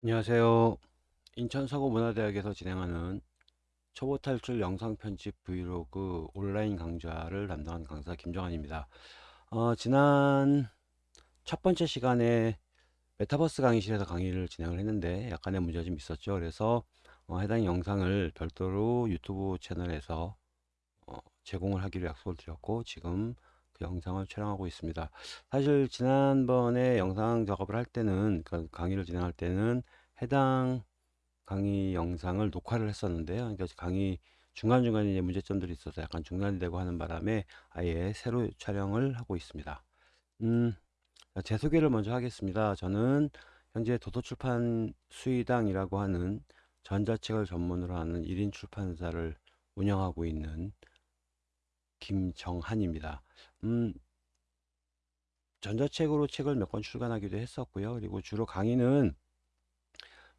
안녕하세요. 인천서구문화대학에서 진행하는 초보 탈출 영상 편집 브이로그 온라인 강좌를 담당한 강사 김정환입니다. 어, 지난 첫 번째 시간에 메타버스 강의실에서 강의를 진행을 했는데 약간의 문제가 좀 있었죠. 그래서 어, 해당 영상을 별도로 유튜브 채널에서 어, 제공을 하기로 약속을 드렸고 지금 그 영상을 촬영하고 있습니다. 사실 지난번에 영상 작업을 할 때는 그 강의를 진행할 때는 해당 강의 영상을 녹화를 했었는데요. 그러니까 강의 중간중간에 이제 문제점들이 있어서 약간 중단이 되고 하는 바람에 아예 새로 촬영을 하고 있습니다. 음, 제 소개를 먼저 하겠습니다. 저는 현재 도서출판 수의당이라고 하는 전자책을 전문으로 하는 1인 출판사를 운영하고 있는 김정한입니다. 음, 전자책으로 책을 몇 권 출간하기도 했었고요. 그리고 주로 강의는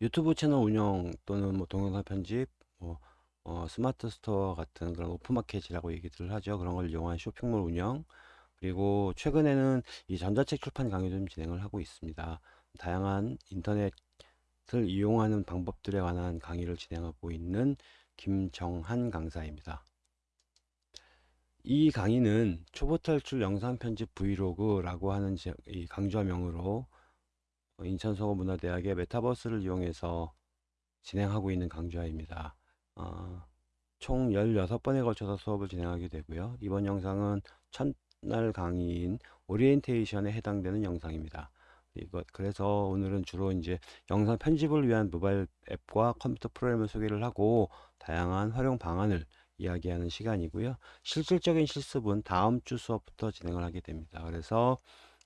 유튜브 채널 운영 또는 뭐 동영상 편집, 뭐 어, 스마트 스토어 같은 그런 오픈마켓이라고 얘기들을 하죠. 그런 걸 이용한 쇼핑몰 운영, 그리고 최근에는 이 전자책 출판 강의도 좀 진행을 하고 있습니다. 다양한 인터넷을 이용하는 방법들에 관한 강의를 진행하고 있는 김정한 강사입니다. 이 강의는 초보 탈출 영상 편집 브이로그라고 하는 이 강좌명으로 인천서구문화대학의 메타버스를 이용해서 진행하고 있는 강좌입니다. 어, 총 16번에 걸쳐서 수업을 진행하게 되고요. 이번 영상은 첫날 강의인 오리엔테이션에 해당되는 영상입니다. 이것 그래서 오늘은 주로 이제 영상 편집을 위한 모바일 앱과 컴퓨터 프로그램을 소개를 하고 다양한 활용 방안을 이야기하는 시간이고요. 실질적인 실습은 다음 주 수업부터 진행을 하게 됩니다. 그래서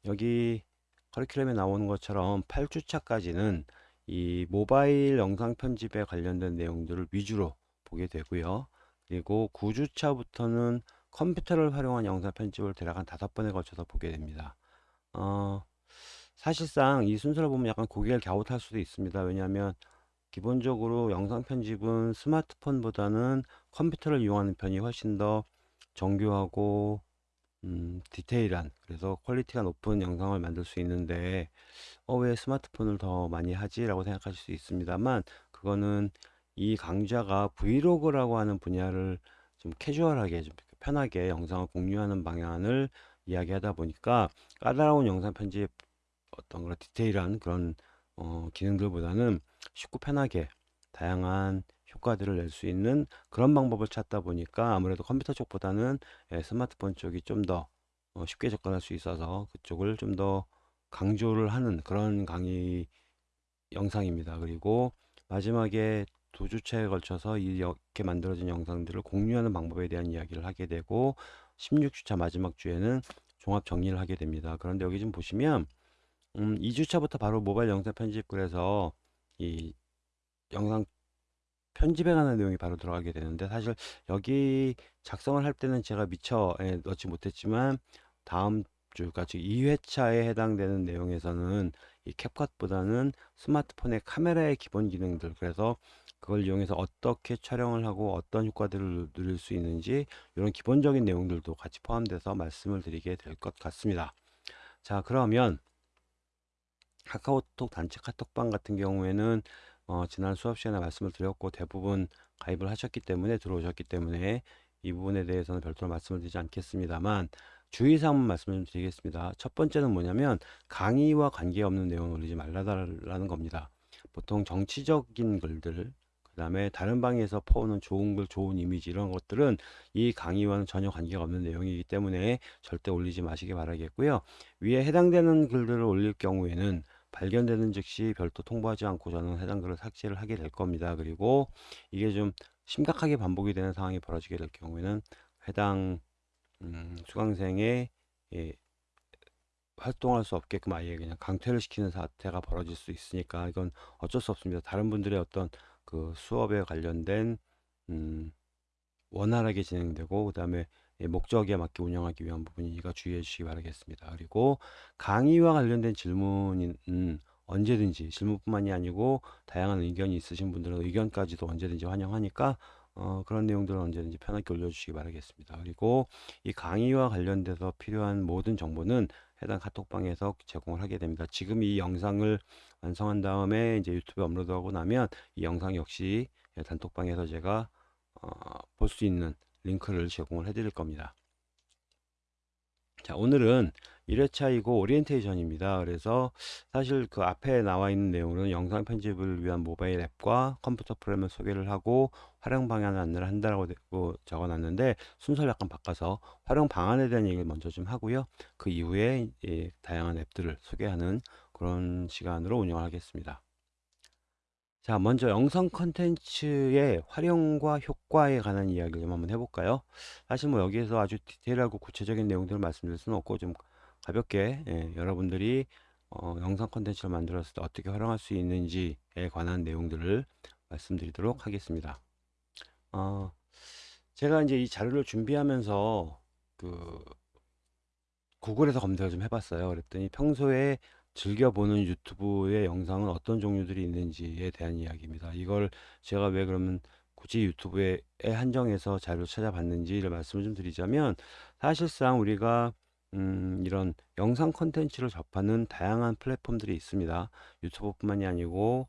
여기 커리큘럼에 나오는 것처럼 8주차까지는 이 모바일 영상 편집에 관련된 내용들을 위주로 보게 되고요. 그리고 9주차부터는 컴퓨터를 활용한 영상 편집을 대략 한 다섯 번에 걸쳐서 보게 됩니다. 어, 사실상 이 순서를 보면 약간 고개를 갸웃할 수도 있습니다. 왜냐하면 기본적으로 영상 편집은 스마트폰보다는 컴퓨터를 이용하는 편이 훨씬 더 정교하고 음, 디테일한 그래서 quality가 높은 영상을 만들 수 있는데 어, 왜 스마트폰을 더 많이 하지? 라고 생각하실 수 있습니다만 그거는 이 강좌가 브이로그라고 하는 분야를 좀 캐주얼하게 좀 편하게 영상을 공유하는 방향을 이야기하다 보니까 까다로운 영상 편집 어떤 그런 디테일한 그런 어, 기능들보다는 쉽고 편하게 다양한 효과들을 낼 수 있는 그런 방법을 찾다 보니까 아무래도 컴퓨터 쪽보다는 예, 스마트폰 쪽이 좀더 어, 쉽게 접근할 수 있어서 그쪽을 좀 더 강조를 하는 그런 강의 영상입니다. 그리고 마지막에 두 주차에 걸쳐서 이렇게 만들어진 영상들을 공유하는 방법에 대한 이야기를 하게 되고 16주차 마지막 주에는 종합 정리를 하게 됩니다. 그런데 여기 좀 보시면 음, 2주차부터 바로 모바일 영상 편집 그래서 이 영상 편집에 관한 내용이 바로 들어가게 되는데 사실 여기 작성을 할 때는 제가 미처 예, 넣지 못했지만 다음 주가 즉 2회차에 해당되는 내용에서는 이 캡컷보다는 스마트폰의 카메라의 기본 기능들 그래서 그걸 이용해서 어떻게 촬영을 하고 어떤 효과들을 누릴 수 있는지 이런 기본적인 내용들도 같이 포함돼서 말씀을 드리게 될 것 같습니다. 자 그러면 카카오톡 단체 카톡방 같은 경우에는 어, 지난 수업 시간에 말씀을 드렸고 대부분 가입을 하셨기 때문에 들어오셨기 때문에 이 부분에 대해서는 별도로 말씀을 드리지 않겠습니다만 주의사항만 말씀을 좀 드리겠습니다. 첫 번째는 뭐냐면 강의와 관계없는 내용을 올리지 말라라는 겁니다. 보통 정치적인 글들 그 다음에 다른 방에서 퍼오는 좋은 글, 좋은 이미지 이런 것들은 이 강의와는 전혀 관계가 없는 내용이기 때문에 절대 올리지 마시기 바라겠고요. 위에 해당되는 글들을 올릴 경우에는 발견되는 즉시 별도 통보하지 않고 저는 해당 글을 삭제를 하게 될 겁니다. 그리고 이게 좀 심각하게 반복이 되는 상황이 벌어지게 될 경우에는 해당 음, 수강생의 예, 활동할 수 없게끔 아예 그냥 강퇴를 시키는 사태가 벌어질 수 있으니까 이건 어쩔 수 없습니다. 다른 분들의 어떤 그 수업에 관련된 음, 원활하게 진행되고 그 다음에 목적에 맞게 운영하기 위한 부분이니까 주의해 주시기 바라겠습니다. 그리고 강의와 관련된 질문은 언제든지 질문뿐만이 아니고 다양한 의견이 있으신 분들은 의견까지도 언제든지 환영하니까 어, 그런 내용들은 언제든지 편하게 올려주시기 바라겠습니다. 그리고 이 강의와 관련돼서 필요한 모든 정보는 해당 카톡방에서 제공을 하게 됩니다. 지금 이 영상을 완성한 다음에 이제 유튜브에 업로드하고 나면 이 영상 역시 단톡방에서 제가 어, 볼 수 있는 링크를 제공을 해드릴 겁니다. 자, 오늘은 1회차이고 오리엔테이션입니다. 그래서 사실 그 앞에 나와 있는 내용은 영상 편집을 위한 모바일 앱과 컴퓨터 프로그램을 소개를 하고 활용 방안 안내를 한다고 적어 놨는데 순서를 약간 바꿔서 활용 방안에 대한 얘기를 먼저 좀 하고요. 그 이후에 예, 다양한 앱들을 소개하는 그런 시간으로 운영을 하겠습니다. 자, 먼저 영상 컨텐츠의 활용과 효과에 관한 이야기를 좀 한번 해볼까요? 사실 뭐 여기에서 아주 디테일하고 구체적인 내용들을 말씀드릴 수는 없고 좀 가볍게 예, 여러분들이 어, 영상 컨텐츠를 만들었을 때 어떻게 활용할 수 있는지에 관한 내용들을 말씀드리도록 하겠습니다. 어, 제가 이제 이 자료를 준비하면서 그 구글에서 검색을 좀 해봤어요. 그랬더니 평소에 즐겨보는 유튜브의 영상은 어떤 종류들이 있는지에 대한 이야기입니다. 이걸 제가 왜 그러면 굳이 유튜브에 한정해서 자료를 찾아봤는지를 말씀을 좀 드리자면 사실상 우리가 음, 이런 영상 콘텐츠를 접하는 다양한 플랫폼들이 있습니다. 유튜브뿐만이 아니고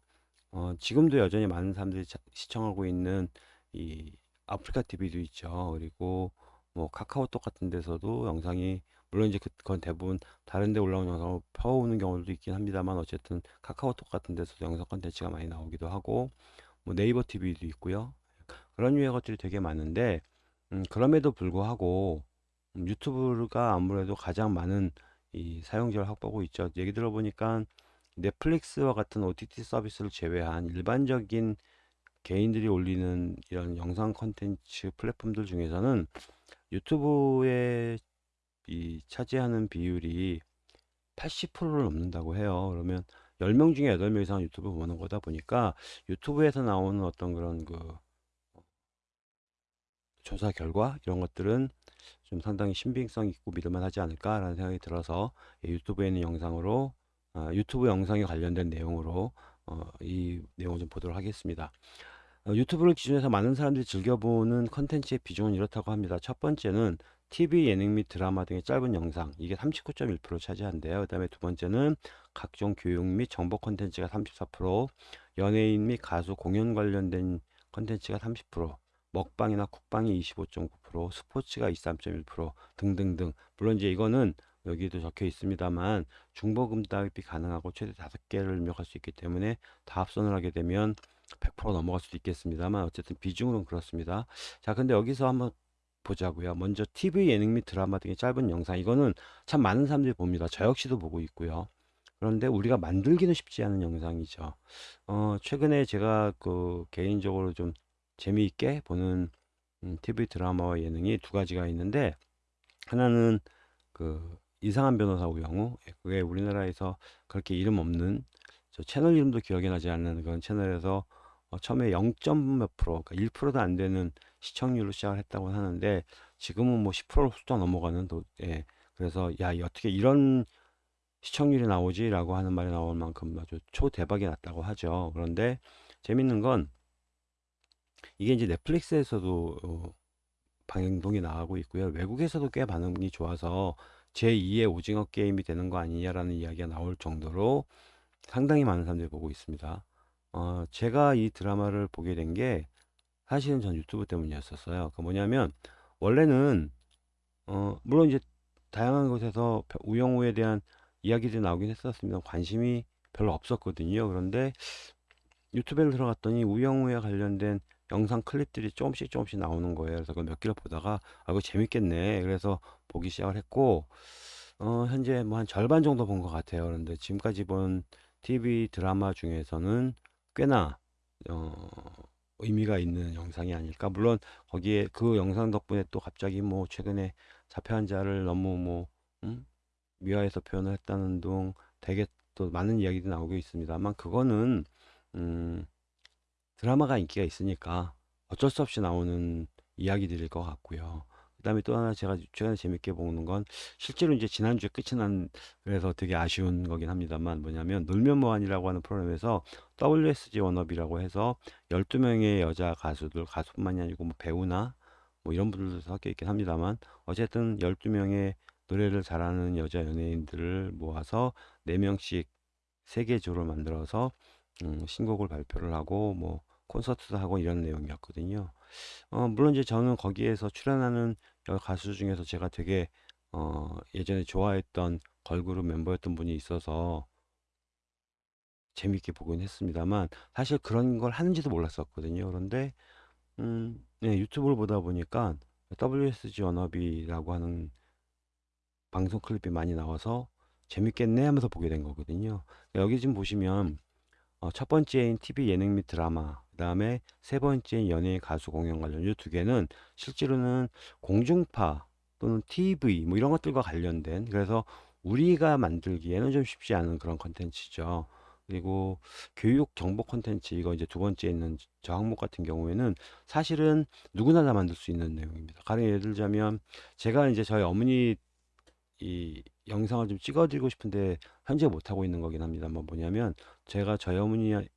어, 지금도 여전히 많은 사람들이 자, 시청하고 있는 이 아프리카 TV도 있죠. 그리고 뭐 카카오톡 같은 데서도 영상이 물론 이제 그건 대부분 다른 데 올라온 영상을 펴오는 경우도 있긴 합니다만 어쨌든 카카오톡 같은 데서도 영상 컨텐츠가 많이 나오기도 하고 뭐 네이버 TV도 있고요. 그런 유의 것들이 되게 많은데 음, 그럼에도 불구하고 음, 유튜브가 아무래도 가장 많은 이 사용자를 확보하고 있죠. 얘기 들어보니까 넷플릭스와 같은 OTT 서비스를 제외한 일반적인 개인들이 올리는 이런 영상 컨텐츠 플랫폼들 중에서는 유튜브의 이 차지하는 비율이 80%를 넘는다고 해요. 그러면 10명 중에 8명 이상 유튜브 보는 거다 보니까 유튜브에서 나오는 어떤 그런 그 조사 결과 이런 것들은 좀 상당히 신빙성 있고 믿을만 하지 않을까라는 생각이 들어서 유튜브에 있는 영상으로 아, 유튜브 영상에 관련된 내용으로 어, 이 내용을 좀 보도록 하겠습니다. 어, 유튜브를 기준해서 많은 사람들이 즐겨보는 컨텐츠의 비중은 이렇다고 합니다. 첫 번째는 TV, 예능 및 드라마 등의 짧은 영상 이게 39.1% 차지한대요. 그 다음에 두 번째는 각종 교육 및 정보 컨텐츠가 34%, 연예인 및 가수 공연 관련된 컨텐츠가 30%, 먹방이나 쿡방이 25.9%, 스포츠가 23.1% 등등등. 물론 이제 이거는 여기도 적혀 있습니다만 중보금답이 가능하고 최대 5개를 입력할 수 있기 때문에 다 합선을 하게 되면 100% 넘어갈 수도 있겠습니다만 어쨌든 비중은 그렇습니다. 자 근데 여기서 한번 보자고요. 먼저 TV 예능 및 드라마 등의 짧은 영상 이거는 참 많은 사람들이 봅니다. 저 역시도 보고 있고요. 그런데 우리가 만들기는 쉽지 않은 영상이죠. 어, 최근에 제가 그 개인적으로 좀 재미있게 보는 음, TV 드라마와 예능이 두 가지가 있는데 하나는 그 이상한 변호사 우영우 예, 그게 우리나라에서 그렇게 이름 없는 저 채널 이름도 기억이 나지 않는 그런 채널에서 어, 처음에 0. 몇 프로 그러니까 1%도 안 되는 시청률로 시작을 했다고 하는데 지금은 뭐 10%를 훌쩍 넘어가는 도, 예. 그래서 야 어떻게 이런 시청률이 나오지 라고 하는 말이 나올 만큼 아주 초대박이 났다고 하죠 그런데 재밌는 건 이게 이제 넷플릭스에서도 어, 방영동이 나가고 있고요. 외국에서도 꽤 반응이 좋아서 제2의 오징어 게임이 되는 거 아니냐라는 이야기가 나올 정도로 상당히 많은 사람들이 보고 있습니다. 어, 제가 이 드라마를 보게 된 게 사실은 전 유튜브 때문이었었어요. 그 뭐냐면 원래는 어, 물론 이제 다양한 곳에서 우영우에 대한 이야기들이 나오긴 했었습니다. 관심이 별로 없었거든요. 그런데 유튜브에 들어갔더니 우영우에 관련된 영상 클립들이 조금씩 조금씩 나오는 거예요. 그래서 그몇 개를 보다가 아 이거 재밌겠네. 그래서 보기 시작을 했고 어, 현재 뭐 한 절반 정도 본 것 같아요. 그런데 지금까지 본 TV 드라마 중에서는 꽤나 어, 의미가 있는 영상이 아닐까. 물론 거기에 그 영상 덕분에 또 갑자기 뭐 최근에 자폐 환자를 너무 뭐 음? 미화해서 표현을 했다는 등 되게 또 많은 이야기도 나오고 있습니다만 그거는 음, 드라마가 인기가 있으니까 어쩔 수 없이 나오는 이야기들일 것 같고요. 그 다음에 또 하나 제가 최근에 재밌게 보는 건 실제로 이제 지난주에 끝이 난 그래서 되게 아쉬운 거긴 합니다만 뭐냐면 놀면 뭐하니라고 하는 프로그램에서 WSG 워너비라고 해서 12명의 여자 가수들 가수뿐만이 아니고 뭐 배우나 뭐 이런 분들도 섞여 있긴 합니다만 어쨌든 12명의 노래를 잘하는 여자 연예인들을 모아서 4명씩 세계조를 만들어서 음, 신곡을 발표를 하고 뭐 콘서트도 하고 이런 내용이었거든요. 어, 물론 이제 저는 거기에서 출연하는 가수 중에서 제가 되게 어, 예전에 좋아했던 걸그룹 멤버였던 분이 있어서 재밌게 보긴 했습니다만 사실 그런 걸 하는지도 몰랐었거든요. 그런데 음, 네, 유튜브를 보다 보니까 WSG 워너비라고 하는 방송 클립이 많이 나와서 재밌겠네 하면서 보게 된 거거든요. 여기 지금 보시면 어, 첫 번째인 TV 예능 및 드라마, 그 다음에 세 번째인 연예인 가수 공연 관련 이 두 개는 실제로는 공중파 또는 TV 뭐 이런 것들과 관련된 그래서 우리가 만들기에는 좀 쉽지 않은 그런 컨텐츠죠. 그리고 교육 정보 콘텐츠 이거 이제 두 번째 있는 저 항목 같은 경우에는 사실은 누구나 다 만들 수 있는 내용입니다. 가령 예를 들자면 제가 이제 저희 어머니 이 영상을 좀 찍어드리고 싶은데 현재 못하고 있는 거긴 합니다만 뭐냐면 제가 저희 어머니의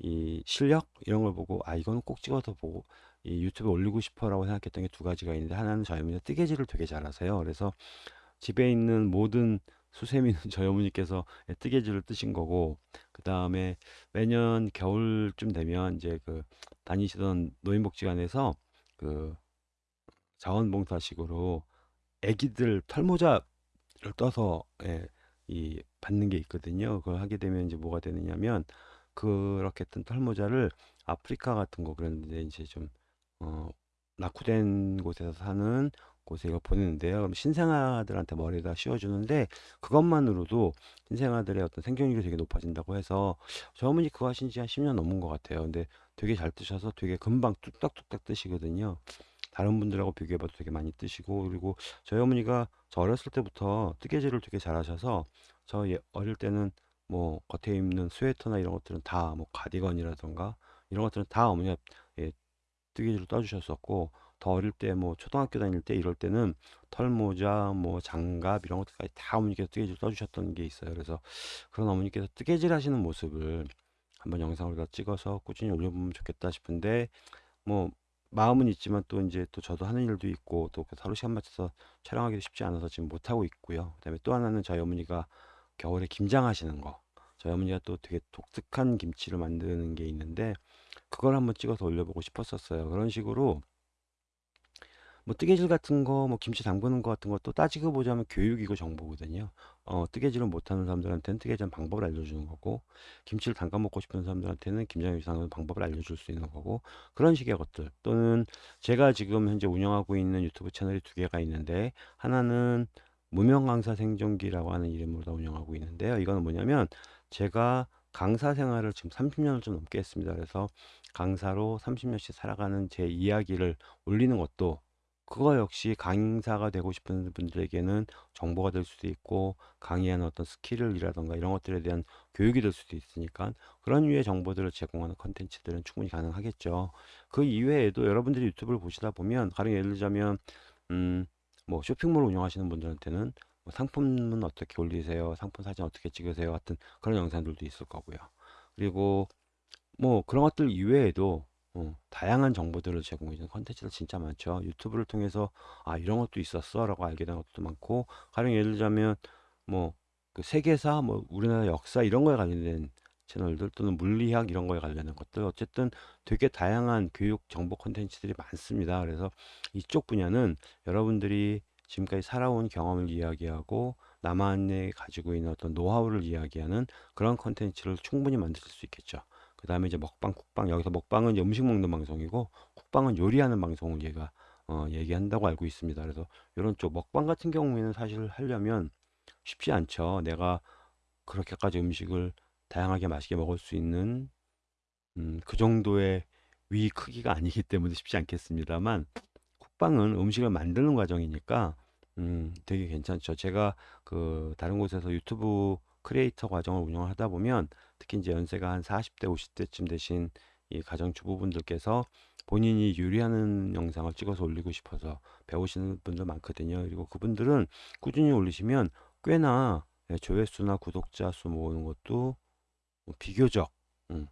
이 실력 이런 걸 보고 아 이거는 꼭 찍어서 보고 이 유튜브에 올리고 싶어 라고 생각했던 게 두 가지가 있는데 하나는 저희 어머니가 뜨개질을 되게 잘하세요. 그래서 집에 있는 모든 수세미는 저희 어머니께서 뜨개질을 뜨신 거고 그 다음에 매년 겨울쯤 되면 이제 그 다니시던 노인복지관에서 그 자원봉사식으로 애기들 털모자를 떠서 예, 이 받는 게 있거든요. 그걸 하게 되면 이제 뭐가 되느냐면 그렇게 뜬 털모자를 아프리카 같은 거 그런데 이제 좀 어, 낙후된 곳에서 사는 곳에 이걸 보내는데요. 그럼 신생아들한테 머리에다 씌워주는데 그것만으로도 신생아들의 어떤 생존율이 되게 높아진다고 해서 저 어머니 그거 하신 지 한 10년 넘은 것 같아요. 근데 되게 잘 뜨셔서 되게 금방 뚝딱뚝딱 뜨시거든요. 다른 분들하고 비교해봐도 되게 많이 뜨시고 그리고 저희 어머니가 저 어렸을 때부터 뜨개질을 되게 잘하셔서 저 예- 어릴 때는 뭐 겉에 입는 스웨터나 이런 것들은 다 뭐 가디건이라던가 이런 것들은 다 어머니가 예, 뜨개질을 떠주셨었고 더 어릴 때 뭐 초등학교 다닐 때 이럴 때는 털모자 뭐 장갑 이런 것들까지 다 어머니께서 뜨개질 떠주셨던 게 있어요. 그래서 그런 어머니께서 뜨개질 하시는 모습을 한번 영상으로 다 찍어서 꾸준히 올려보면 좋겠다 싶은데 뭐 마음은 있지만 또 이제 또 저도 하는 일도 있고 또 하루 시간 맞춰서 촬영하기도 쉽지 않아서 지금 못 하고 있고요. 그다음에 또 하나는 저희 어머니가 겨울에 김장하시는 거. 저희 어머니가 또 되게 독특한 김치를 만드는 게 있는데 그걸 한번 찍어서 올려보고 싶었었어요. 그런 식으로 뭐 뜨개질 같은 거, 뭐 김치 담그는 거 같은 것도 따지고 보자면 교육이고 정보거든요. 어, 뜨개질을 못하는 사람들한테는 뜨개질 방법을 알려주는 거고, 김치를 담가 먹고 싶은 사람들한테는 김장 요리 하는 방법을 알려줄 수 있는 거고, 그런 식의 것들. 또는 제가 지금 현재 운영하고 있는 유튜브 채널이 두 개가 있는데, 하나는 무명 강사 생존기라고 하는 이름으로 다 운영하고 있는데요. 이거는 뭐냐면, 제가 강사 생활을 지금 30년을 좀 넘게 했습니다. 그래서 강사로 30년씩 살아가는 제 이야기를 올리는 것도 그거 역시 강사가 되고 싶은 분들에게는 정보가 될 수도 있고 강의하는 어떤 skill이라던가 이런 것들에 대한 교육이 될 수도 있으니까 그런 유의 정보들을 제공하는 컨텐츠들은 충분히 가능하겠죠. 그 이외에도 여러분들이 유튜브를 보시다 보면 가령 예를 들자면 음, 뭐 쇼핑몰 운영하시는 분들한테는 뭐 상품은 어떻게 올리세요? 상품 사진 어떻게 찍으세요? 같은 그런 영상들도 있을 거고요. 그리고 뭐 그런 것들 이외에도 어, 다양한 정보들을 제공해주는 컨텐츠들 진짜 많죠. 유튜브를 통해서 아 이런 것도 있었어 라고 알게 된 것도 많고 가령 예를 들자면 뭐 그 세계사 뭐 우리나라 역사 이런 거에 관련된 채널들 또는 물리학 이런 거에 관련된 것들 어쨌든 되게 다양한 교육 정보 컨텐츠들이 많습니다. 그래서 이쪽 분야는 여러분들이 지금까지 살아온 경험을 이야기하고 나만의 가지고 있는 어떤 노하우를 이야기하는 그런 컨텐츠를 충분히 만드실 수 있겠죠. 그 다음에 이제 먹방, 쿡방. 여기서 먹방은 이제 음식 먹는 방송이고, 쿡방은 요리하는 방송을 얘가, 어, 얘기한다고 알고 있습니다. 그래서 이런 쪽 먹방 같은 경우에는 사실 하려면 쉽지 않죠. 내가 그렇게까지 음식을 다양하게 맛있게 먹을 수 있는, 음, 그 정도의 위 크기가 아니기 때문에 쉽지 않겠습니다만, 쿡방은 음식을 만드는 과정이니까, 음, 되게 괜찮죠. 제가 그 다른 곳에서 유튜브 크리에이터 과정을 운영하다 보면 특히 이제 연세가 한 40대, 50대쯤 되신 이 가정주부분들께서 본인이 요리하는 영상을 찍어서 올리고 싶어서 배우시는 분들 많거든요. 그리고 그분들은 꾸준히 올리시면 꽤나 예, 조회수나 구독자 수 모으는 것도 뭐 비교적 음,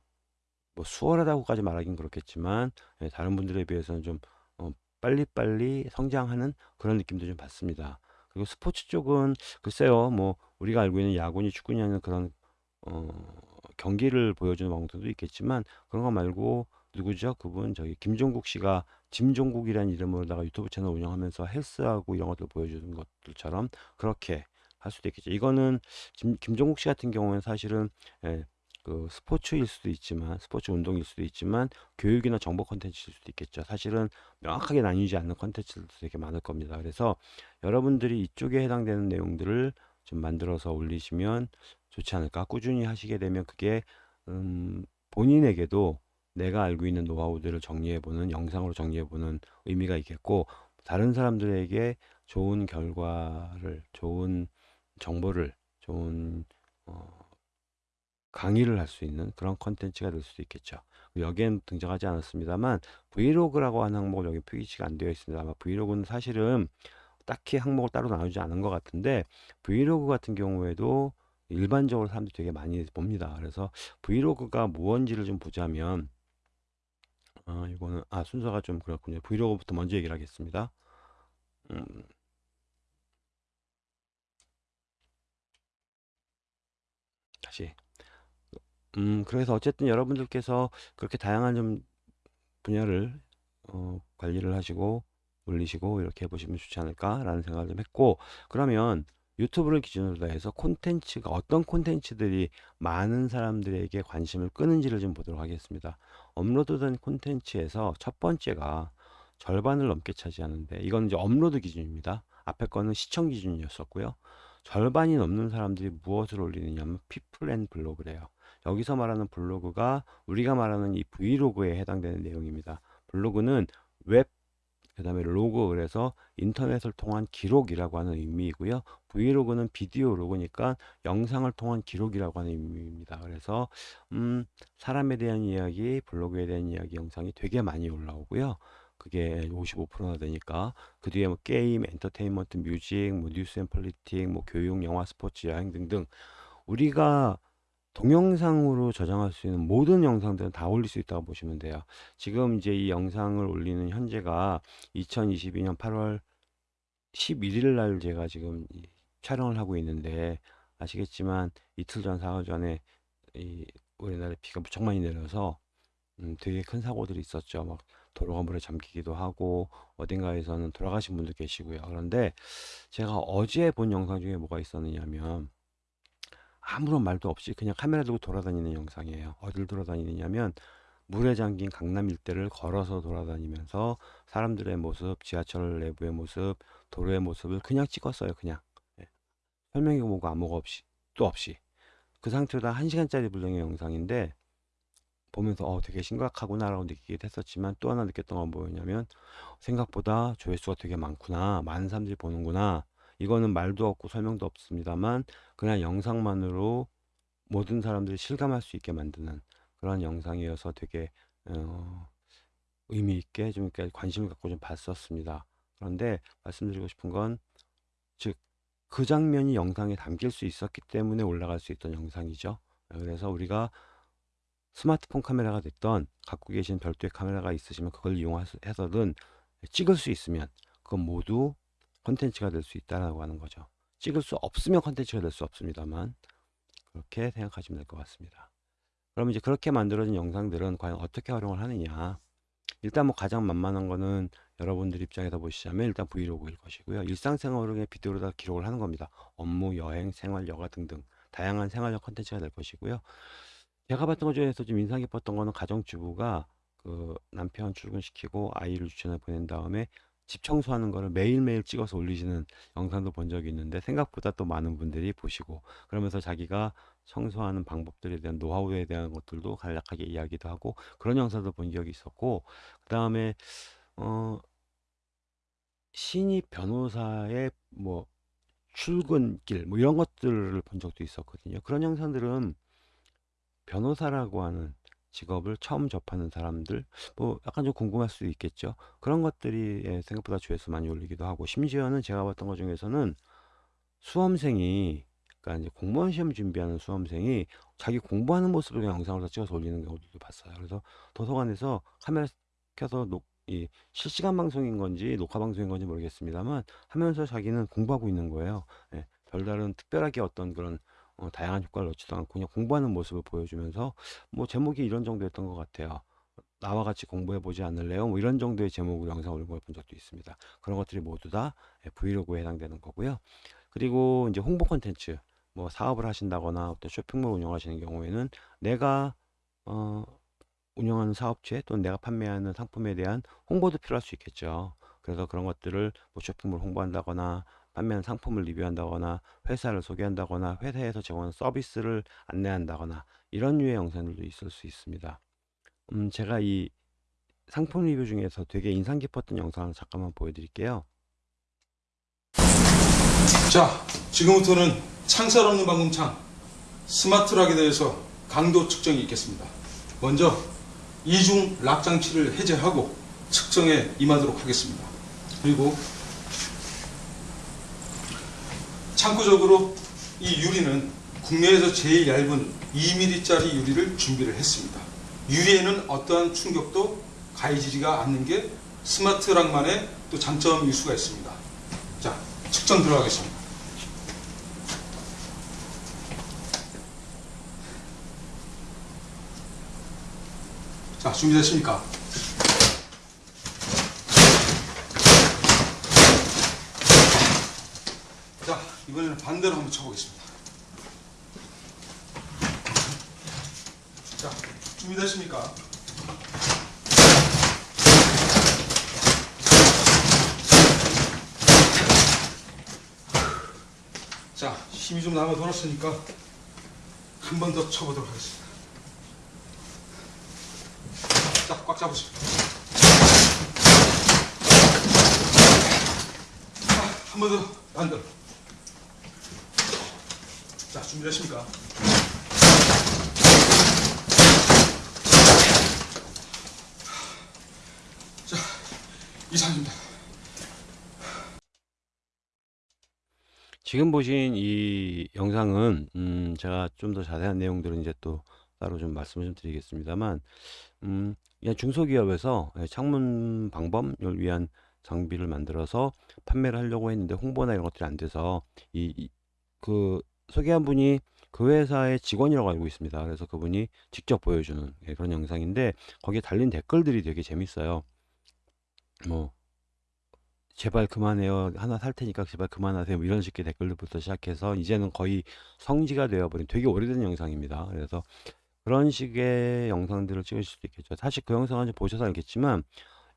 뭐 수월하다고까지 말하긴 그렇겠지만 예, 다른 분들에 비해서는 좀 어, 빨리빨리 성장하는 그런 느낌도 좀 받습니다. 그리고 스포츠 쪽은 글쎄요, 뭐 우리가 알고 있는 야구니 축구니 하는 그런 어, 경기를 보여주는 방송도 있겠지만 그런 거 말고 누구죠? 그분 저기 김종국 씨가 짐종국이라는 이름으로다가 유튜브 채널 운영하면서 헬스하고 이런 것들 보여주는 것들처럼 그렇게 할 수도 있겠죠. 이거는 김, 김종국 씨 같은 경우는 사실은 예, 그 스포츠일 수도 있지만 스포츠 운동일 수도 있지만 교육이나 정보 컨텐츠일 수도 있겠죠. 사실은 명확하게 나뉘지 않는 컨텐츠들도 되게 많을 겁니다. 그래서 여러분들이 이쪽에 해당되는 내용들을 좀 만들어서 올리시면 좋지 않을까. 꾸준히 하시게 되면 그게 음, 본인에게도 내가 알고 있는 노하우들을 정리해보는 영상으로 정리해보는 의미가 있겠고 다른 사람들에게 좋은 결과를 좋은 정보를 좋은 어, 강의를 할 수 있는 그런 컨텐츠가 될 수도 있겠죠. 여기엔 등장하지 않았습니다만 브이로그라고 하는 항목은 여기 표기치가 안 되어 있습니다. 아마 브이로그는 사실은 딱히 항목을 따로 나누지 않은 것 같은데 브이로그 같은 경우에도 일반적으로 사람들이 되게 많이 봅니다. 그래서 브이로그가 무언지를 좀 보자면 아, 이거는 아 순서가 좀 그렇군요. 브이로그부터 먼저 얘기를 하겠습니다. 음, 다시 음, 그래서 어쨌든 여러분들께서 그렇게 다양한 좀 분야를 어, 관리를 하시고 올리시고 이렇게 해보시면 좋지 않을까라는 생각을 좀 했고 그러면 유튜브를 기준으로 해서 콘텐츠가 어떤 콘텐츠들이 많은 사람들에게 관심을 끄는지를 좀 보도록 하겠습니다. 업로드된 콘텐츠에서 첫 번째가 절반을 넘게 차지하는데 이건 이제 업로드 기준입니다. 앞에 거는 시청 기준이었었고요. 절반이 넘는 사람들이 무엇을 올리느냐면 People and Blog래요. 여기서 말하는 블로그가 우리가 말하는 이 브이로그에 해당되는 내용입니다. 블로그는 웹, 그 다음에 로그, 그래서 인터넷을 통한 기록이라고 하는 의미이고요. 브이로그는 video log니까 영상을 통한 기록이라고 하는 의미입니다. 그래서 음, 사람에 대한 이야기, 블로그에 대한 이야기 영상이 되게 많이 올라오고요. 그게 55%나 되니까 그 뒤에 뭐 게임, 엔터테인먼트, music, 뭐 news and politic, 뭐 교육, 영화, 스포츠, 여행 등등 우리가 동영상으로 저장할 수 있는 모든 영상들은 다 올릴 수 있다고 보시면 돼요. 지금 이제 이 영상을 올리는 현재가 2022년 8월 11일 날 제가 지금 촬영을 하고 있는데 아시겠지만 이틀 전, 사흘 전에 이 우리나라에 비가 무척 많이 내려서 음, 되게 큰 사고들이 있었죠. 막 도로가 물에 잠기기도 하고 어딘가에서는 돌아가신 분도 계시고요. 그런데 제가 어제 본 영상 중에 뭐가 있었느냐면 아무런 말도 없이 그냥 카메라 들고 돌아다니는 영상이에요. 어딜 돌아다니느냐면 물에 잠긴 강남 일대를 걸어서 돌아다니면서 사람들의 모습, 지하철 내부의 모습, 도로의 모습을 그냥 찍었어요. 그냥 예. 설명이 뭐고 아무거 없이 또 없이 그 상태로 다 1시간짜리 분량의 영상인데 보면서 어 되게 심각하구나라고 느끼기도 했었지만 또 하나 느꼈던 건 뭐였냐면 생각보다 조회수가 되게 많구나 많은 사람들이 보는구나 이거는 말도 없고 설명도 없습니다만 그냥 영상만으로 모든 사람들이 실감할 수 있게 만드는 그런 영상이어서 되게 어, 의미 있게 좀 이렇게 관심을 갖고 좀 봤었습니다. 그런데 말씀드리고 싶은 건 즉 그 장면이 영상에 담길 수 있었기 때문에 올라갈 수 있던 영상이죠. 그래서 우리가 스마트폰 카메라가 됐던 갖고 계신 별도의 카메라가 있으시면 그걸 이용해서든 찍을 수 있으면 그건 모두 컨텐츠가 될 수 있다라고 하는 거죠. 찍을 수 없으면 컨텐츠가 될 수 없습니다만 그렇게 생각하시면 될 것 같습니다. 그럼 이제 그렇게 만들어진 영상들은 과연 어떻게 활용을 하느냐 일단 뭐 가장 만만한 거는 여러분들 입장에서 보시자면 일단 브이로그일 것이고요. 일상생활을 비디오로다 기록을 하는 겁니다. 업무, 여행, 생활, 여가 등등 다양한 생활적 컨텐츠가 될 것이고요. 제가 봤던 것 중에서 좀 인상 깊었던 거는 가정주부가 그 남편 출근시키고 아이를 유치원에 보낸 다음에 집 청소하는 거를 매일매일 찍어서 올리시는 영상도 본 적이 있는데 생각보다 또 많은 분들이 보시고 그러면서 자기가 청소하는 방법들에 대한 노하우에 대한 것들도 간략하게 이야기도 하고 그런 영상도 본 적이 있었고 그 다음에 어 신입 변호사의 뭐 출근길 뭐 이런 것들을 본 적도 있었거든요. 그런 영상들은 변호사라고 하는 직업을 처음 접하는 사람들 뭐 약간 좀 궁금할 수도 있겠죠. 그런 것들이 예, 생각보다 조회수 많이 올리기도 하고 심지어는 제가 봤던 것 중에서는 수험생이 그러니까 이제 공무원 시험 준비하는 수험생이 자기 공부하는 모습을 그냥 영상으로 찍어서 올리는 경우도 봤어요. 그래서 도서관에서 카메라 켜서 녹, 이 실시간 방송인 건지 녹화 방송인 건지 모르겠습니다만 하면서 자기는 공부하고 있는 거예요. 예, 별다른 특별하게 어떤 그런 어, 다양한 효과를 넣지도 않고 그냥 공부하는 모습을 보여주면서 뭐 제목이 이런 정도였던 것 같아요. 나와 같이 공부해 보지 않을래요? 뭐 이런 정도의 제목으로 영상 올린 걸본 적도 있습니다. 그런 것들이 모두 다 예, 브이로그에 해당되는 거고요. 그리고 이제 홍보 콘텐츠 뭐 사업을 하신다거나 또 쇼핑몰 운영하시는 경우에는 내가 어, 운영하는 사업체 또는 내가 판매하는 상품에 대한 홍보도 필요할 수 있겠죠. 그래서 그런 것들을 뭐 쇼핑몰 홍보한다거나 판매하는 상품을 리뷰한다거나 회사를 소개한다거나 회사에서 제공하는 서비스를 안내한다거나 이런 류의 영상들도 있을 수 있습니다. 음, 제가 이 상품 리뷰 중에서 되게 인상 깊었던 영상을 잠깐만 보여드릴게요. 자, 지금부터는 창살 없는 방금창 스마트락에 대해서 강도 측정이 있겠습니다. 먼저 이중 락 장치를 해제하고 측정에 임하도록 하겠습니다. 그리고 참고적으로 이 유리는 국내에서 제일 얇은 2mm짜리 유리를 준비를 했습니다. 유리에는 어떠한 충격도 가해지지가 않는 게 스마트 락만의 또 장점일 수가 있습니다. 자, 측정 들어가겠습니다. 자, 준비됐습니까? 자, 이번에는 반대로 한번 쳐보겠습니다. 자, 준비됐습니까? 자, 힘이 좀 남아 돌았으니까 한 번 더 쳐보도록 하겠습니다. 자, 꽉 잡으세요. 자, 한 번 더, 반대로. 자, 준비되십니까? 자, 이상입니다. 지금 보신 이 영상은 음, 제가 좀 더 자세한 내용들은 이제 또 따로 좀 말씀을 좀 드리겠습니다만 음, 그냥 중소기업에서 예, 창문 방범을 위한 장비를 만들어서 판매를 하려고 했는데 홍보나 이런 것들이 안 돼서 이 그 소개한 분이 그 회사의 직원이라고 알고 있습니다. 그래서 그분이 직접 보여주는 예, 그런 영상인데 거기에 달린 댓글들이 되게 재밌어요. 뭐 제발 그만해요. 하나 살 테니까 제발 그만하세요. 뭐 이런 식의 댓글들부터 시작해서 이제는 거의 성지가 되어버린 되게 오래된 영상입니다. 그래서 그런 식의 영상들을 찍으실 수도 있겠죠. 사실 그 영상을 보셔서 알겠지만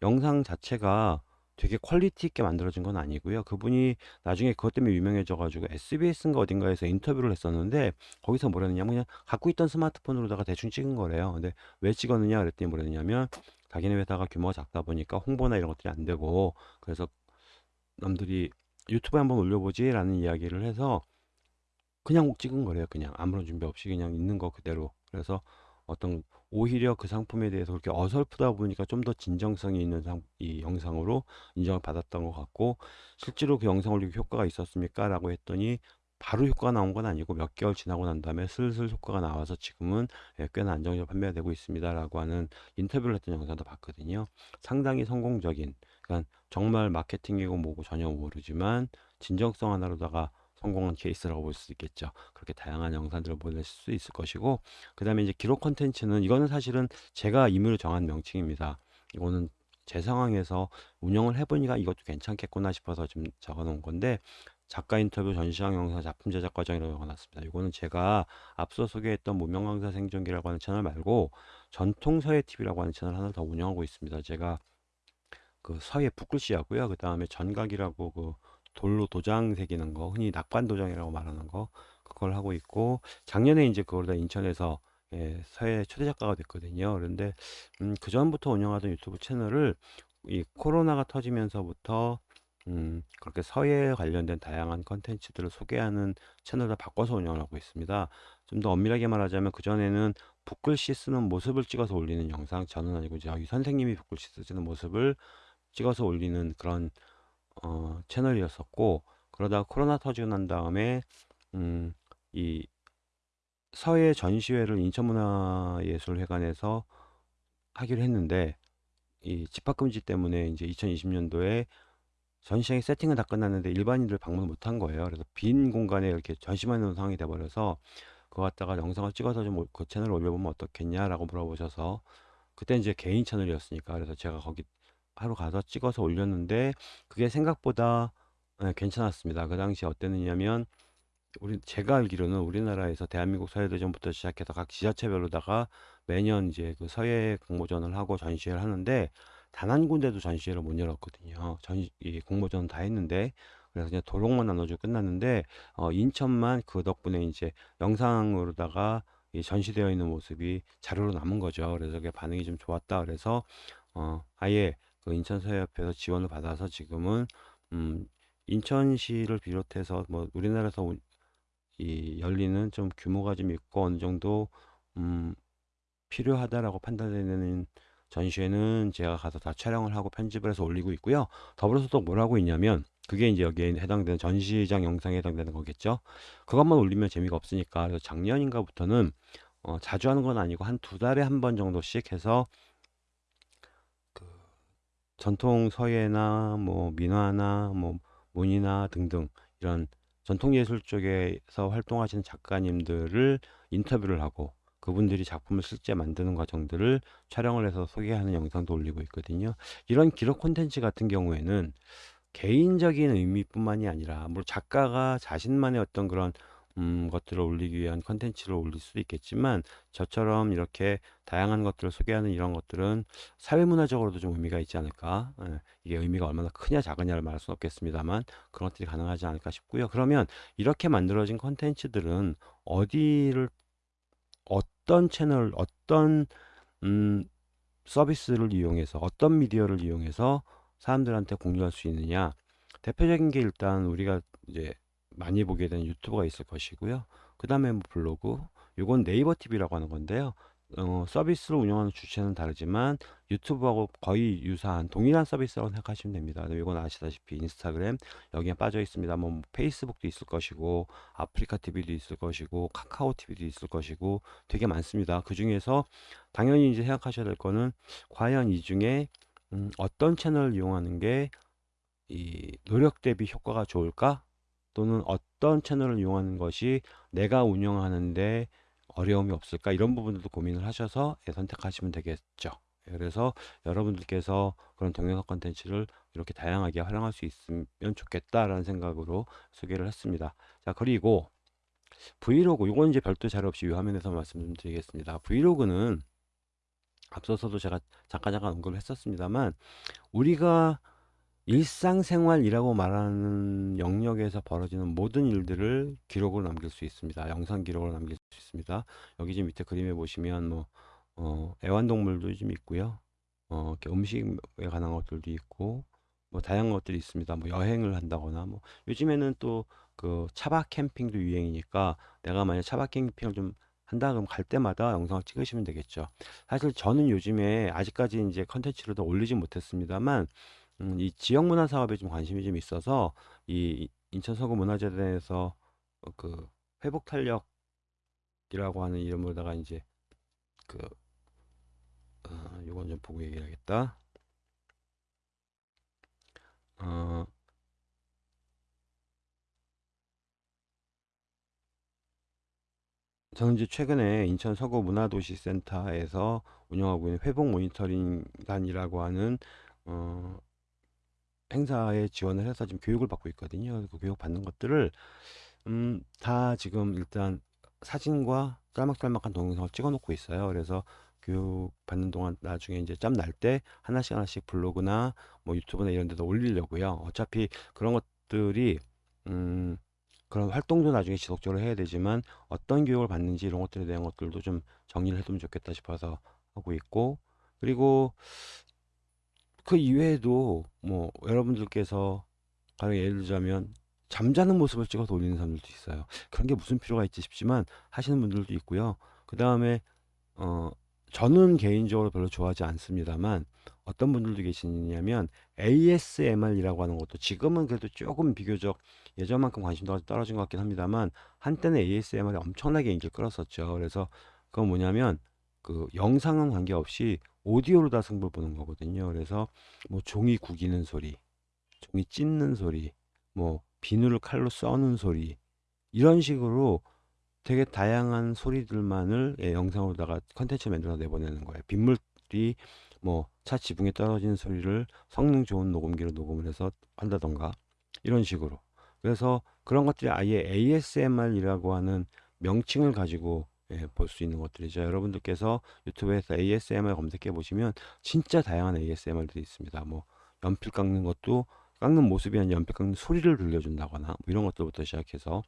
영상 자체가 되게 quality 있게 만들어진 건 아니고요. 그분이 나중에 그것 때문에 유명해져 가지고 SBS인가 어딘가에서 인터뷰를 했었는데 거기서 뭐랬느냐면 그냥 갖고 있던 스마트폰으로다가 대충 찍은 거래요. 근데 왜 찍었느냐 그랬더니 뭐랬냐면 자기네 회사가 규모가 작다 보니까 홍보나 이런 것들이 안 되고 그래서 남들이 유튜브에 한번 올려보지 라는 이야기를 해서 그냥 찍은 거래요. 그냥 아무런 준비 없이 그냥 있는 거 그대로. 그래서 어떤 오히려 그 상품에 대해서 그렇게 어설프다 보니까 좀 더 진정성이 있는 상, 이 영상으로 인정을 받았던 것 같고 실제로 그 영상 올리고 효과가 있었습니까? 라고 했더니 바로 효과가 나온 건 아니고 몇 개월 지나고 난 다음에 슬슬 효과가 나와서 지금은 예, 꽤나 안정적으로 판매가 되고 있습니다. 라고 하는 인터뷰를 했던 영상도 봤거든요. 상당히 성공적인, 그러니까 정말 마케팅이고 뭐고 전혀 모르지만 진정성 하나로다가 성공한 케이스라고 볼 수 있겠죠. 그렇게 다양한 영상들을 보실 수 있을 것이고, 그 다음에 이제 기록 컨텐츠는 이거는 사실은 제가 임의로 정한 명칭입니다. 이거는 제 상황에서 운영을 해보니까 이것도 괜찮겠구나 싶어서 좀 적어 놓은 건데, 작가 인터뷰 전시장 영상 작품 제작 과정이라고 적어놨습니다. 이거는 제가 앞서 소개했던 무명 강사 생존기라고 하는 채널 말고 전통 서예 TV라고 하는 채널 하나 더 운영하고 있습니다. 제가 그 서예 붓글씨 하고요. 그 다음에 전각이라고 그 돌로 도장 새기는 거, 흔히 낙관 도장이라고 말하는 거, 그걸 하고 있고, 작년에 이제 그걸 다 인천에서 예, 서예 초대 작가가 됐거든요. 그런데 음, 그 전부터 운영하던 유튜브 채널을 이 코로나가 터지면서부터 음, 그렇게 서예에 관련된 다양한 컨텐츠들을 소개하는 채널을 바꿔서 운영을 하고 있습니다. 좀 더 엄밀하게 말하자면 그전에는 붓글씨 쓰는 모습을 찍어서 올리는 영상, 저는 아니고 저희 선생님이 붓글씨 쓰는 모습을 찍어서 올리는 그런 어, 채널이었었고 그러다가 코로나 터지고 난 다음에 음, 이 서예 전시회를 인천문화예술회관에서 하기로 했는데 이 집합 금지 때문에 이제 2020년도에 전시장의 세팅은 다 끝났는데 일반인들 방문 못 한 거예요. 그래서 빈 공간에 이렇게 전시만 해놓은 상황이 돼 버려서 그거 갖다가 영상을 찍어서 좀 그 채널에 올려보면 어떻겠냐라고 물어보셔서 그때 이제 개인 채널이었으니까 그래서 제가 거기 하러 가서 찍어서 올렸는데 그게 생각보다 예, 괜찮았습니다. 그 당시에 어땠느냐면 우리 제가 알기로는 우리나라에서 대한민국 서해대전부터 시작해서 각 지자체별로다가 매년 이제 그 서해 공모전을 하고 전시회를 하는데 단 한 군데도 전시회를 못 열었거든요. 전, 이 공모전 다 했는데 그래서 그냥 도록만 나눠주고 끝났는데 어, 인천만 그 덕분에 이제 영상으로다가 이 전시되어 있는 모습이 자료로 남은 거죠. 그래서 그게 반응이 좀 좋았다. 그래서 어, 아예 그 인천서해협회에서 지원을 받아서 지금은 음, 인천시를 비롯해서 뭐 우리나라에서 운- 이 열리는 좀 규모가 좀 있고 어느 정도 음, 필요하다라고 판단되는 전시회는 제가 가서 다 촬영을 하고 편집을 해서 올리고 있고요. 더불어서 또 뭘 하고 있냐면 그게 이제 여기에 해당되는 전시장 영상에 해당되는 거겠죠. 그것만 올리면 재미가 없으니까 그래서 작년인가부터는 어, 자주 하는 건 아니고 한 두 달에 한 번 정도씩 해서 그 전통 서예나 뭐 민화나 뭐 문이나 등등 이런 전통 예술 쪽에서 활동하시는 작가님들을 인터뷰를 하고 그분들이 작품을 실제 만드는 과정들을 촬영을 해서 소개하는 영상도 올리고 있거든요. 이런 기록 콘텐츠 같은 경우에는 개인적인 의미뿐만이 아니라 물론 작가가 자신만의 어떤 그런 음, 것들을 올리기 위한 컨텐츠를 올릴 수도 있겠지만 저처럼 이렇게 다양한 것들을 소개하는 이런 것들은 사회문화적으로도 좀 의미가 있지 않을까? 예, 이게 의미가 얼마나 크냐 작으냐를 말할 수는 없겠습니다만 그런 것들이 가능하지 않을까 싶고요. 그러면 이렇게 만들어진 컨텐츠들은 어디를 어떤 채널 어떤 음, 서비스를 이용해서 어떤 미디어를 이용해서 사람들한테 공유할 수 있느냐? 대표적인 게 일단 우리가 이제 많이 보게 되는 유튜브가 있을 것이고요. 그 다음에 뭐 블로그 이건 네이버 TV라고 하는 건데요. 어, 서비스를 운영하는 주체는 다르지만 유튜브하고 거의 유사한 동일한 서비스라고 생각하시면 됩니다. 이건 아시다시피 인스타그램 여기에 빠져 있습니다. 뭐 페이스북도 있을 것이고 아프리카 TV도 있을 것이고 카카오 TV도 있을 것이고 되게 많습니다. 그 중에서 당연히 이제 생각하셔야 될 거는 과연 이 중에 음, 어떤 채널을 이용하는 게 이 노력 대비 효과가 좋을까? 또는 어떤 채널을 이용하는 것이 내가 운영하는데 어려움이 없을까? 이런 부분들도 고민을 하셔서 예, 선택하시면 되겠죠. 예, 그래서 여러분들께서 그런 동영상 컨텐츠를 이렇게 다양하게 활용할 수 있으면 좋겠다라는 생각으로 소개를 했습니다. 자, 그리고 브이로그, 이건 이제 별도 자료 없이 이 화면에서 말씀드리겠습니다. 브이로그는 앞서서도 제가 잠깐 잠깐 언급을 했었습니다만 우리가 일상생활이라고 말하는 영역에서 벌어지는 모든 일들을 기록으로 남길 수 있습니다. 영상 기록으로 남길 수 있습니다. 여기 지금 밑에 그림에 보시면 뭐 어, 애완동물도 좀 있고요. 어, 이렇게 음식에 관한 것들도 있고 뭐 다양한 것들이 있습니다. 뭐 여행을 한다거나 뭐 요즘에는 또 그 차박 캠핑도 유행이니까 내가 만약 차박 캠핑을 좀 한다 그럼 갈 때마다 영상을 찍으시면 되겠죠. 사실 저는 요즘에 아직까지 이제 컨텐츠를 더 올리진 못했습니다만 음, 이 지역 문화 사업에 좀 관심이 좀 있어서 이 인천 서구 문화재단에서 어, 그 회복 탄력이라고 하는 이름으로다가 이제 그 어, 요건 좀 보고 얘기해야겠다. 어, 저는 이제 최근에 인천 서구 문화도시센터에서 운영하고 있는 회복 모니터링단이라고 하는 어, 행사에 지원을 해서 지금 교육을 받고 있거든요. 그 교육 받는 것들을 음, 다 지금 일단 사진과 짤막짤막한 동영상을 찍어 놓고 있어요. 그래서 교육 받는 동안 나중에 이제 짬 날 때 하나씩 하나씩 블로그나 뭐 유튜브나 이런 데다 올리려고요. 어차피 그런 것들이 음, 그런 활동도 나중에 지속적으로 해야 되지만 어떤 교육을 받는지 이런 것들에 대한 것들도 좀 정리를 해두면 좋겠다 싶어서 하고 있고 그리고 그 이외에도 뭐 여러분들께서 가령 예를 들자면 잠자는 모습을 찍어서 올리는 사람들도 있어요. 그런 게 무슨 필요가 있지 싶지만 하시는 분들도 있고요. 그 다음에 어 저는 개인적으로 별로 좋아하지 않습니다만 어떤 분들도 계시냐면 ASMR이라고 하는 것도 지금은 그래도 조금 비교적 예전만큼 관심도가 떨어진 것 같긴 합니다만 한때는 ASMR이 엄청나게 인기를 끌었었죠. 그래서 그건 뭐냐면 그 영상은 관계없이 오디오로 다 승부를 보는 거거든요. 그래서 뭐 종이 구기는 소리, 종이 찢는 소리, 뭐 비누를 칼로 써는 소리 이런 식으로 되게 다양한 소리들만을 예, 영상으로다가 컨텐츠 만들어 내보내는 거예요. 빗물이 뭐 차 지붕에 떨어지는 소리를 성능 좋은 녹음기로 녹음을 해서 한다던가 이런 식으로. 그래서 그런 것들이 아예 ASMR이라고 하는 명칭을 가지고 예, 볼 수 있는 것들이죠. 여러분들께서 유튜브에서 ASMR 검색해 보시면 진짜 다양한 ASMR들이 있습니다. 뭐 연필 깎는 것도 깎는 모습이 아니라 연필 깎는 소리를 들려준다거나 뭐 이런 것들부터 시작해서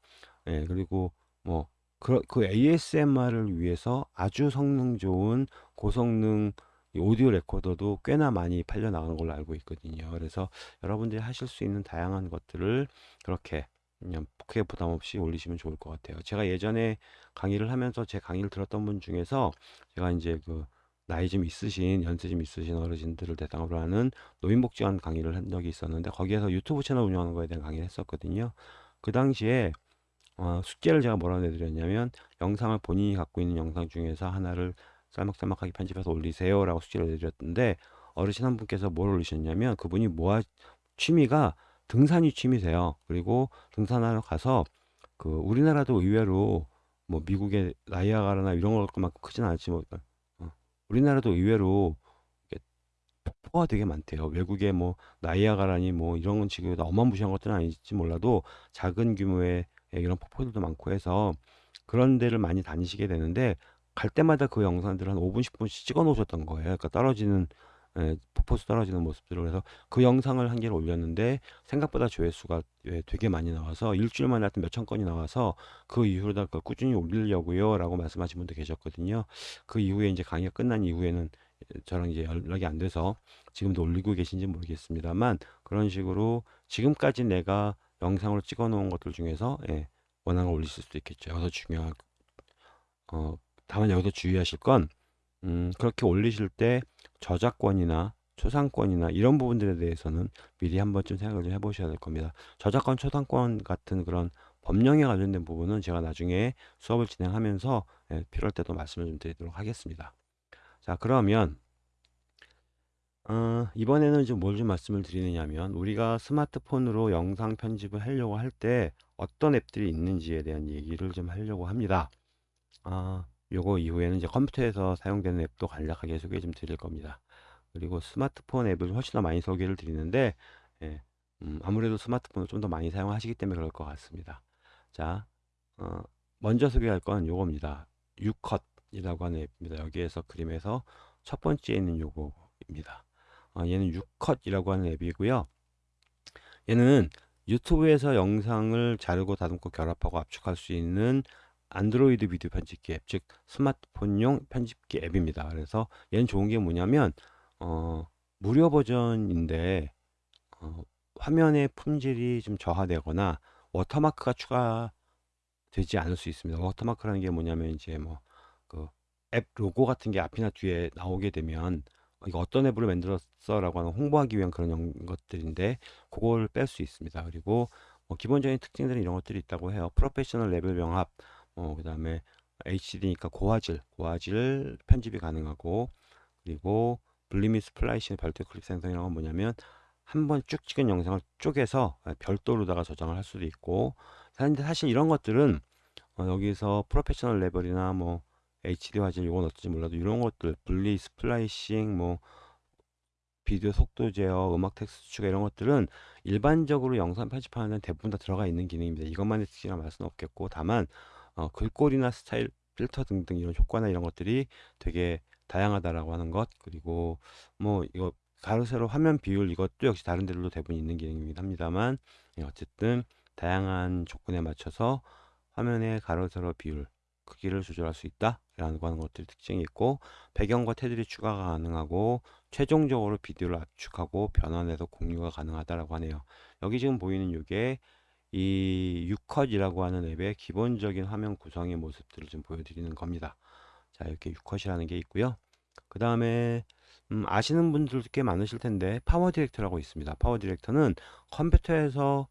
예, 그리고 뭐 그, 그 ASMR을 위해서 아주 성능 좋은 고성능 이 오디오 레코더도 꽤나 많이 팔려 나가는 걸로 알고 있거든요. 그래서 여러분들이 하실 수 있는 다양한 것들을 그렇게 그냥 크게 부담 없이 올리시면 좋을 것 같아요. 제가 예전에 강의를 하면서 제 강의를 들었던 분 중에서 제가 이제 그 나이 좀 있으신 연세 좀 있으신 어르신들을 대상으로 하는 노인복지관 강의를 한 적이 있었는데 거기에서 유튜브 채널 운영하는 거에 대한 강의를 했었거든요. 그 당시에 어, 숙제를 제가 뭐라고 내드렸냐면 영상을 본인이 갖고 있는 영상 중에서 하나를 짤막짤막하게 편집해서 올리세요 라고 숙제를 내드렸는데 어르신 한 분께서 뭘 올리셨냐면 그분이 모아 취미가 등산이 취미세요. 그리고 등산하러 가서 그 우리나라도 의외로 뭐 미국의 나이아가라나 이런 것만큼 크진 않지 뭐 어, 우리나라도 의외로 폭포가 되게 많대요. 외국에 뭐 나이아가라니 뭐 이런 건 지금 어마무시한 것들은 아닐지 몰라도 작은 규모의 이런 폭포들도 많고 해서 그런 데를 많이 다니시게 되는데 갈 때마다 그 영상들을 한 5분, 10분씩 찍어 놓으셨던 거예요. 그러니까 떨어지는 예, 폭포수 떨어지는 모습들을 그래서 그 영상을 한 개를 올렸는데 생각보다 조회수가 예, 되게 많이 나와서 일주일 만에 하여튼 몇천 건이 나와서 그 이후로다 그걸 꾸준히 올리려고요 라고 말씀하신 분도 계셨거든요. 그 이후에 이제 강의가 끝난 이후에는 저랑 이제 연락이 안 돼서 지금도 올리고 계신지 모르겠습니다만 그런 식으로 지금까지 내가 영상으로 찍어 놓은 것들 중에서 예, 원하는 걸 올리실 수도 있겠죠. 여기서 중요한 어, 다만 여기서 주의하실 건 음, 그렇게 올리실 때 저작권이나 초상권이나 이런 부분들에 대해서는 미리 한 번쯤 생각을 좀 해보셔야 될 겁니다. 저작권, 초상권 같은 그런 법령에 관련된 부분은 제가 나중에 수업을 진행하면서 예, 필요할 때도 말씀을 좀 드리도록 하겠습니다. 자, 그러면 어, 이번에는 좀 뭘 좀 말씀을 드리느냐면 우리가 스마트폰으로 영상 편집을 하려고 할 때 어떤 앱들이 있는지에 대한 얘기를 좀 하려고 합니다. 아, 요거 이후에는 이제 컴퓨터에서 사용되는 앱도 간략하게 소개 좀 드릴 겁니다. 그리고 스마트폰 앱을 훨씬 더 많이 소개를 드리는데 예, 음, 아무래도 스마트폰을 좀 더 많이 사용하시기 때문에 그럴 것 같습니다. 자, 어, 먼저 소개할 건 요겁니다. 유컷이라고 하는 앱입니다. 여기에서 그림에서 첫 번째에 있는 요거입니다. 어, 얘는 유컷이라고 하는 앱이고요. 얘는 유튜브에서 영상을 자르고 다듬고 결합하고 압축할 수 있는 안드로이드 비디오 편집기 앱, 즉 스마트폰용 편집기 앱입니다. 그래서 얘는 좋은 게 뭐냐면 어, 무료 버전인데 어, 화면의 품질이 좀 저하되거나 watermark가 추가되지 않을 수 있습니다. watermark라는 게 뭐냐면 이제 뭐 그 앱 로고 같은 게 앞이나 뒤에 나오게 되면 어, 이거 어떤 앱으로 만들었어 라고 하는 홍보하기 위한 그런 영- 것들인데 그걸 뺄 수 있습니다. 그리고 뭐 기본적인 특징들은 이런 것들이 있다고 해요. 프로페셔널 레벨 병합, 어, 그 다음에 HD니까 고화질, 고화질 편집이 가능하고 그리고 분리 및 splicing 별도 클립 생성이라는 건 뭐냐면 한 번 쭉 찍은 영상을 쪼개서 별도로다가 저장을 할 수도 있고 사실 이런 것들은 어, 여기서 프로페셔널 레벨이나 뭐 HD 화질 이건 어떨지 몰라도 이런 것들 분리 splicing 뭐 비디오 속도 제어, 음악 텍스트 추가 이런 것들은 일반적으로 영상 편집하는 데는 대부분 다 들어가 있는 기능입니다. 이것만의 특징이라 말할 수는 없겠고 다만 어, 글꼴이나 스타일 필터 등등 이런 효과나 이런 것들이 되게 다양하다라고 하는 것 그리고 뭐 이거 가로 세로 화면 비율 이것도 역시 다른 데들도 대부분 있는 기능이긴 합니다만 예, 어쨌든 다양한 조건에 맞춰서 화면의 가로 세로 비율 크기를 조절할 수 있다 라는 거 하는 것들이 특징이 있고 배경과 테두리 추가가 가능하고 최종적으로 비디오를 압축하고 변환해서 공유가 가능하다라고 하네요. 여기 지금 보이는 이게 이 유컷이라고 하는 앱의 기본적인 화면 구성의 모습들을 좀 보여드리는 겁니다. 자 이렇게 유컷이라는 게 있고요. 그 다음에 음, 아시는 분들도 꽤 많으실 텐데 파워 디렉터라고 있습니다. 파워 디렉터는 컴퓨터에서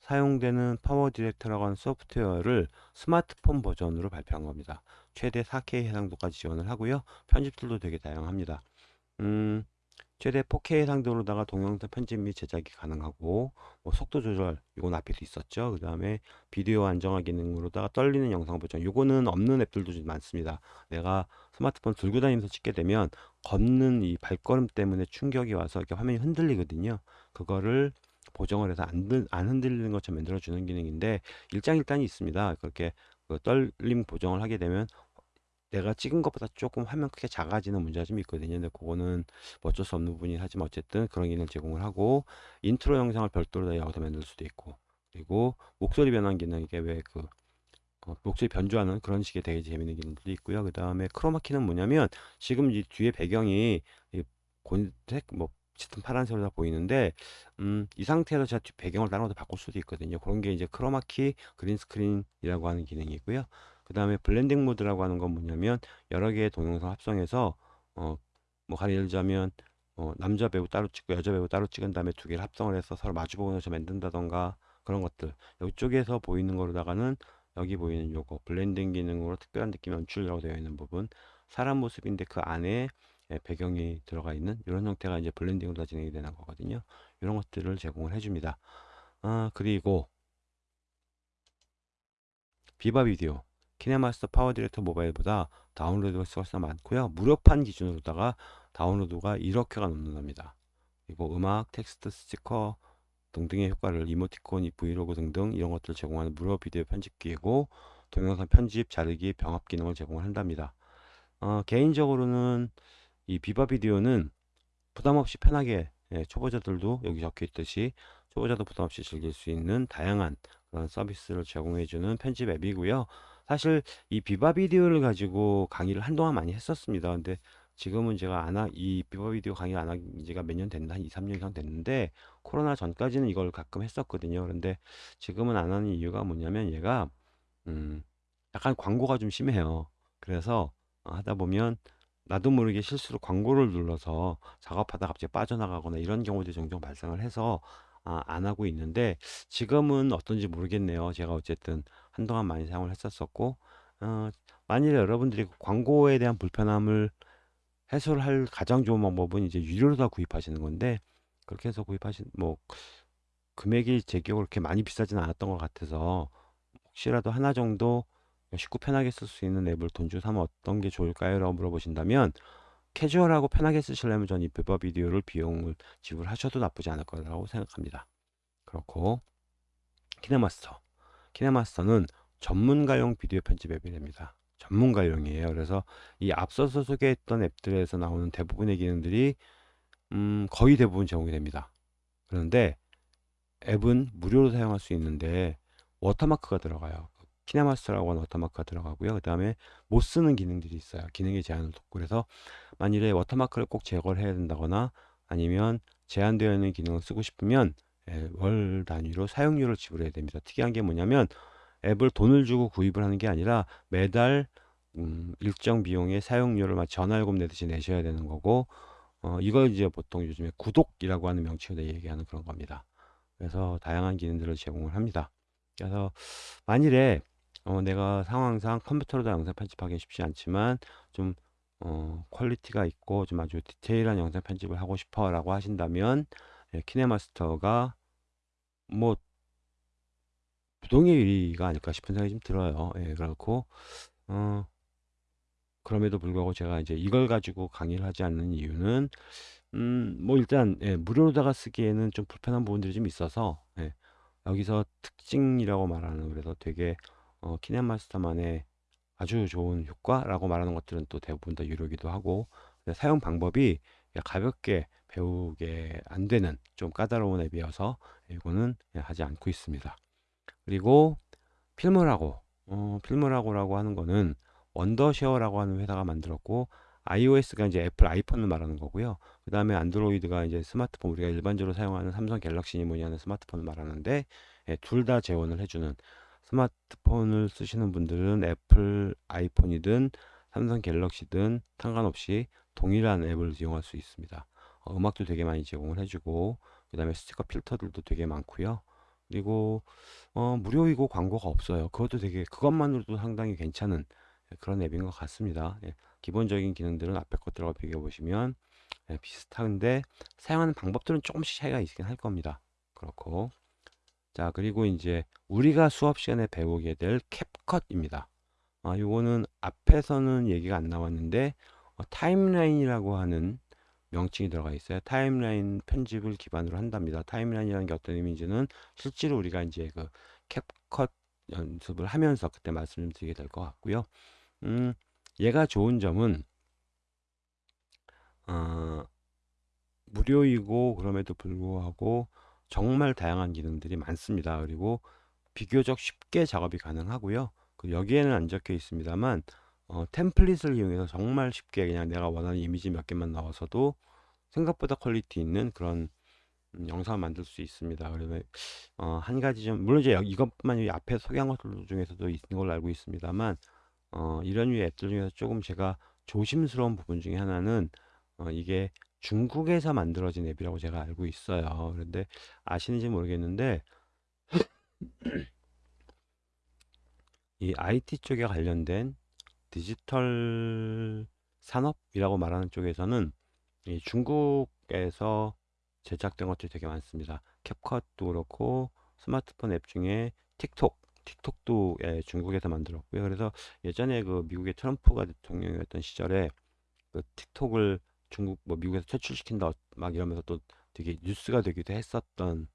사용되는 파워 디렉터라고 하는 소프트웨어를 스마트폰 버전으로 발표한 겁니다. 최대 4K 해상도까지 지원을 하고요. 편집 tool도 되게 다양합니다. 음, 최대 4K 해상도로다가 동영상 편집 및 제작이 가능하고 뭐 속도 조절 이건 앞에도 있었죠. 그 다음에 비디오 안정화 기능으로다가 떨리는 영상 보정 요거는 없는 앱들도 좀 많습니다. 내가 스마트폰 들고 다니면서 찍게 되면 걷는 이 발걸음 때문에 충격이 와서 이렇게 화면이 흔들리거든요. 그거를 보정을 해서 안, 들- 안 흔들리는 것처럼 만들어주는 기능인데 일장일단이 있습니다. 그렇게 그 떨림 보정을 하게 되면 내가 찍은 것보다 조금 화면 크게 작아지는 문제가 좀 있거든요. 근데 그거는 뭐 어쩔 수 없는 부분이긴 하지만 어쨌든 그런 기능을 제공을 하고 인트로 영상을 별도로 다 여기다 만들 수도 있고 그리고 목소리 변환 기능 이게 왜그 어, 목소리 변조하는 그런 식의 되게 재밌는 기능들도 있고요. 그 다음에 크로마키는 뭐냐면 지금 이 뒤에 배경이 이 곤색 뭐 짙은 파란색으로 다 보이는데 음, 이 상태에서 제가 뒤 배경을 다른 걸로 바꿀 수도 있거든요. 그런 게 이제 크로마키 green screen이라고 하는 기능이고요. 그 다음에 blending 모드라고 하는 건 뭐냐면 여러 개의 동영상 합성해서 어, 뭐 예를 들자면 어, 남자 배우 따로 찍고 여자 배우 따로 찍은 다음에 두 개를 합성을 해서 서로 마주보면서 만든다던가 그런 것들. 이쪽에서 보이는 거로다가는 여기 보이는 요거 blending 기능으로 특별한 느낌 연출이라고 되어 있는 부분 사람 모습인데 그 안에 예, 배경이 들어가 있는 이런 형태가 이제 blending으로 다 진행이 되는 거거든요. 이런 것들을 제공을 해줍니다. 아 그리고 비바 비디오 키네마스터 파워 디렉터 모바일보다 다운로드 횟수가 많고요 무료판 기준으로다가 다운로드가 1억회가 넘는답니다 그리고 음악 텍스트 스티커 등등의 효과를 이모티콘, 브이로그 등등 이런 것들을 제공하는 무료 비디오 편집기이고 동영상 편집, 자르기, 병합 기능을 제공을 한답니다. 어, 개인적으로는 이 비바 비디오는 부담 없이 편하게 예, 초보자들도 여기 적혀 있듯이 초보자도 부담 없이 즐길 수 있는 다양한 그런 서비스를 제공해주는 편집 앱이고요. 사실 이 비바 비디오를 가지고 강의를 한동안 많이 했었습니다. 근데 지금은 제가 안 하, 이 비바 비디오 강의 안 한 지가 몇 년 됐나? 한 2, 3년 이상 됐는데 코로나 전까지는 이걸 가끔 했었거든요. 그런데 지금은 안 하는 이유가 뭐냐면 얘가 음, 약간 광고가 좀 심해요. 그래서 어, 하다 보면 나도 모르게 실수로 광고를 눌러서 작업하다 갑자기 빠져나가거나 이런 경우들이 종종 발생을 해서 아, 안 하고 있는데 지금은 어떤지 모르겠네요. 제가 어쨌든 한동안 많이 사용을 했었었고 어, 만일에 여러분들이 그 광고에 대한 불편함을 해소를 할 가장 좋은 방법은 이제 유료로 다 구입하시는 건데 그렇게 해서 구입하신 뭐 금액이 제 기억으로 그렇게 많이 비싸진 않았던 것 같아서 혹시라도 하나 정도 쉽고 편하게 쓸 수 있는 앱을 돈 주고 사면 어떤 게 좋을까요? 라고 물어보신다면 캐주얼하고 편하게 쓰시려면 저는 이 비버 비디오를 비용을 지불하셔도 나쁘지 않을 거라고 생각합니다. 그렇고 키네마스터 키네마스터는 전문가용 비디오 편집 앱이 됩니다. 전문가용이에요. 그래서 이 앞서서 소개했던 앱들에서 나오는 대부분의 기능들이 음, 거의 대부분 제공이 됩니다. 그런데 앱은 무료로 사용할 수 있는데 watermark가 들어가요. 키네마스터라고 하는 watermark가 들어가고요. 그 다음에 못 쓰는 기능들이 있어요. 기능의 제한을 뒀고 그래서 만일에 watermark를 꼭 제거를 해야 된다거나 아니면 제한되어 있는 기능을 쓰고 싶으면 예, 월 단위로 사용료를 지불해야 됩니다. 특이한 게 뭐냐면 앱을 돈을 주고 구입을 하는 게 아니라 매달 음, 일정 비용의 사용료를 막 전화요금 내듯이 내셔야 되는 거고 어, 이걸 이제 보통 요즘에 구독이라고 하는 명칭으로 얘기하는 그런 겁니다. 그래서 다양한 기능들을 제공을 합니다. 그래서 만일에 어, 내가 상황상 컴퓨터로도 영상 편집하기 쉽지 않지만 좀 어, quality가 있고 좀 아주 디테일한 영상 편집을 하고 싶어 라고 하신다면 예, 키네마스터가 뭐 부동의 1위가 아닐까 싶은 생각이 좀 들어요. 예, 그렇고 어, 그럼에도 불구하고 제가 이제 이걸 가지고 강의를 하지 않는 이유는 음, 뭐 일단 예, 무료로다가 쓰기에는 좀 불편한 부분들이 좀 있어서 예, 여기서 특징이라고 말하는 그래서 되게 어, 키네마스터만의 아주 좋은 효과라고 말하는 것들은 또 대부분 다 유료기도 하고 사용 방법이 가볍게 배우게 안 되는 좀 까다로운 앱이어서 이거는 하지 않고 있습니다. 그리고 필모라고 어, 필모라고라고 하는 거는 원더쉐어라고 하는 회사가 만들었고 iOS가 이제 애플 아이폰을 말하는 거고요. 그 다음에 안드로이드가 이제 스마트폰 우리가 일반적으로 사용하는 삼성 갤럭시니 뭐니 하는 스마트폰을 말하는데 예, 둘 다 지원을 해주는 스마트폰을 쓰시는 분들은 애플 아이폰이든 삼성 갤럭시든 상관없이 동일한 앱을 이용할 수 있습니다. 어, 음악도 되게 많이 제공을 해주고 그 다음에 스티커 필터들도 되게 많고요. 그리고 어, 무료이고 광고가 없어요. 그것도 되게 그것만으로도 상당히 괜찮은 그런 앱인 것 같습니다. 예, 기본적인 기능들은 앞에 것들하고 비교해 보시면 예, 비슷한데 사용하는 방법들은 조금씩 차이가 있긴 할 겁니다. 그렇고 자 그리고 이제 우리가 수업 시간에 배우게 될 캡컷입니다. 아, 요거는 앞에서는 얘기가 안 나왔는데 어, 타임라인이라고 하는 명칭이 들어가 있어요. 타임라인 편집을 기반으로 한답니다. 타임라인이라는 게 어떤 의미인지는 실제로 우리가 이제 그 캡컷 연습을 하면서 그때 말씀을 드리게 될 것 같고요. 음, 얘가 좋은 점은 어, 무료이고 그럼에도 불구하고 정말 다양한 기능들이 많습니다. 그리고 비교적 쉽게 작업이 가능하고요. 그 여기에는 안 적혀 있습니다만 어, template을 이용해서 정말 쉽게 그냥 내가 원하는 이미지 몇 개만 넣어서도 생각보다 quality 있는 그런 음, 영상을 만들 수 있습니다. 그러면 어, 한 가지 좀 물론 이제 여- 이것만 이 앞에 소개한 것들 중에서도 있는 걸로 알고 있습니다만 어, 이런 류의 앱들 중에서 조금 제가 조심스러운 부분 중에 하나는 어, 이게 중국에서 만들어진 앱이라고 제가 알고 있어요. 그런데 아시는지 모르겠는데 이 IT 쪽에 관련된 디지털 산업이라고 말하는 쪽에서는 이 중국에서 제작된 것들이 되게 많습니다. 캡컷도 그렇고 스마트폰 앱 중에 틱톡, 틱톡도 예, 중국에서 만들었고요. 그래서 예전에 그 미국의 트럼프가 대통령이었던 시절에 그 틱톡을 중국 뭐 미국에서 퇴출시킨다 막 이러면서 또 되게 뉴스가 되기도 했었던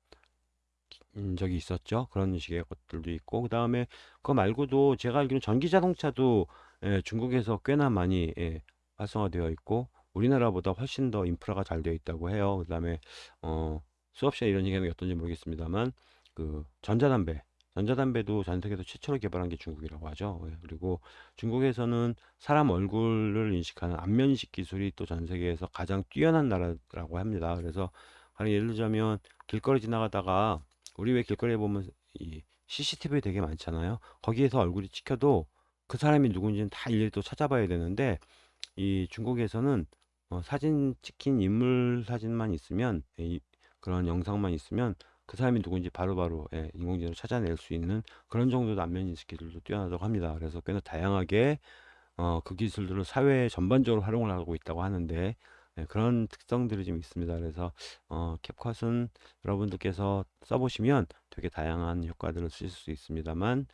음, 적이 있었죠. 그런 식의 것들도 있고 그 다음에 그거 말고도 제가 알기로는 전기 자동차도 예, 중국에서 꽤나 많이 예, 활성화되어 있고 우리나라보다 훨씬 더 인프라가 잘 되어 있다고 해요. 그 다음에 어, 수업 시간에 이런 얘기하는 게 어떤지 모르겠습니다만 그 전자담배 전자담배도 전 세계에서 최초로 개발한 게 중국이라고 하죠. 예, 그리고 중국에서는 사람 얼굴을 인식하는 안면식 기술이 또 전 세계에서 가장 뛰어난 나라라고 합니다. 그래서 가령 예를 들자면 길거리 지나가다가 우리 왜 길거리에 보면 이 CCTV 되게 많잖아요. 거기에서 얼굴이 찍혀도 그 사람이 누군지는 다 일일이 또 찾아봐야 되는데 이 중국에서는 어, 사진 찍힌 인물 사진만 있으면 예, 이, 그런 영상만 있으면 그 사람이 누군지 바로바로 예, 인공지능으로 찾아낼 수 있는 그런 정도의 안면 인식 기술도 뛰어나다고 합니다. 그래서 꽤나 다양하게 어, 그 기술들을 사회에 전반적으로 활용을 하고 있다고 하는데 예, 그런 특성들이 좀 있습니다. 그래서 어, 캡컷은 여러분들께서 써보시면 되게 다양한 효과들을 쓰실 수 있습니다만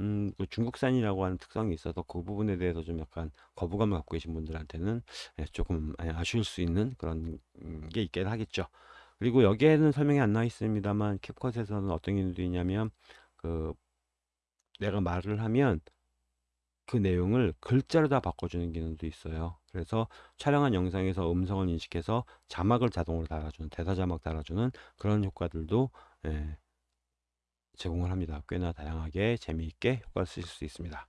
음, 그 중국산이라고 하는 특성이 있어서 그 부분에 대해서 좀 약간 거부감을 갖고 계신 분들한테는 예, 조금 예, 아쉬울 수 있는 그런 음, 게 있긴 하겠죠. 그리고 여기에는 설명이 안 나와 있습니다만 캡컷에서는 어떤 기능도 있냐면 그 내가 말을 하면 그 내용을 글자로 다 바꿔주는 기능도 있어요. 그래서 촬영한 영상에서 음성을 인식해서 자막을 자동으로 달아주는 대사 자막 달아주는 그런 효과들도 예, 제공을 합니다. 꽤나 다양하게 재미있게 효과를 쓰실 수 있습니다.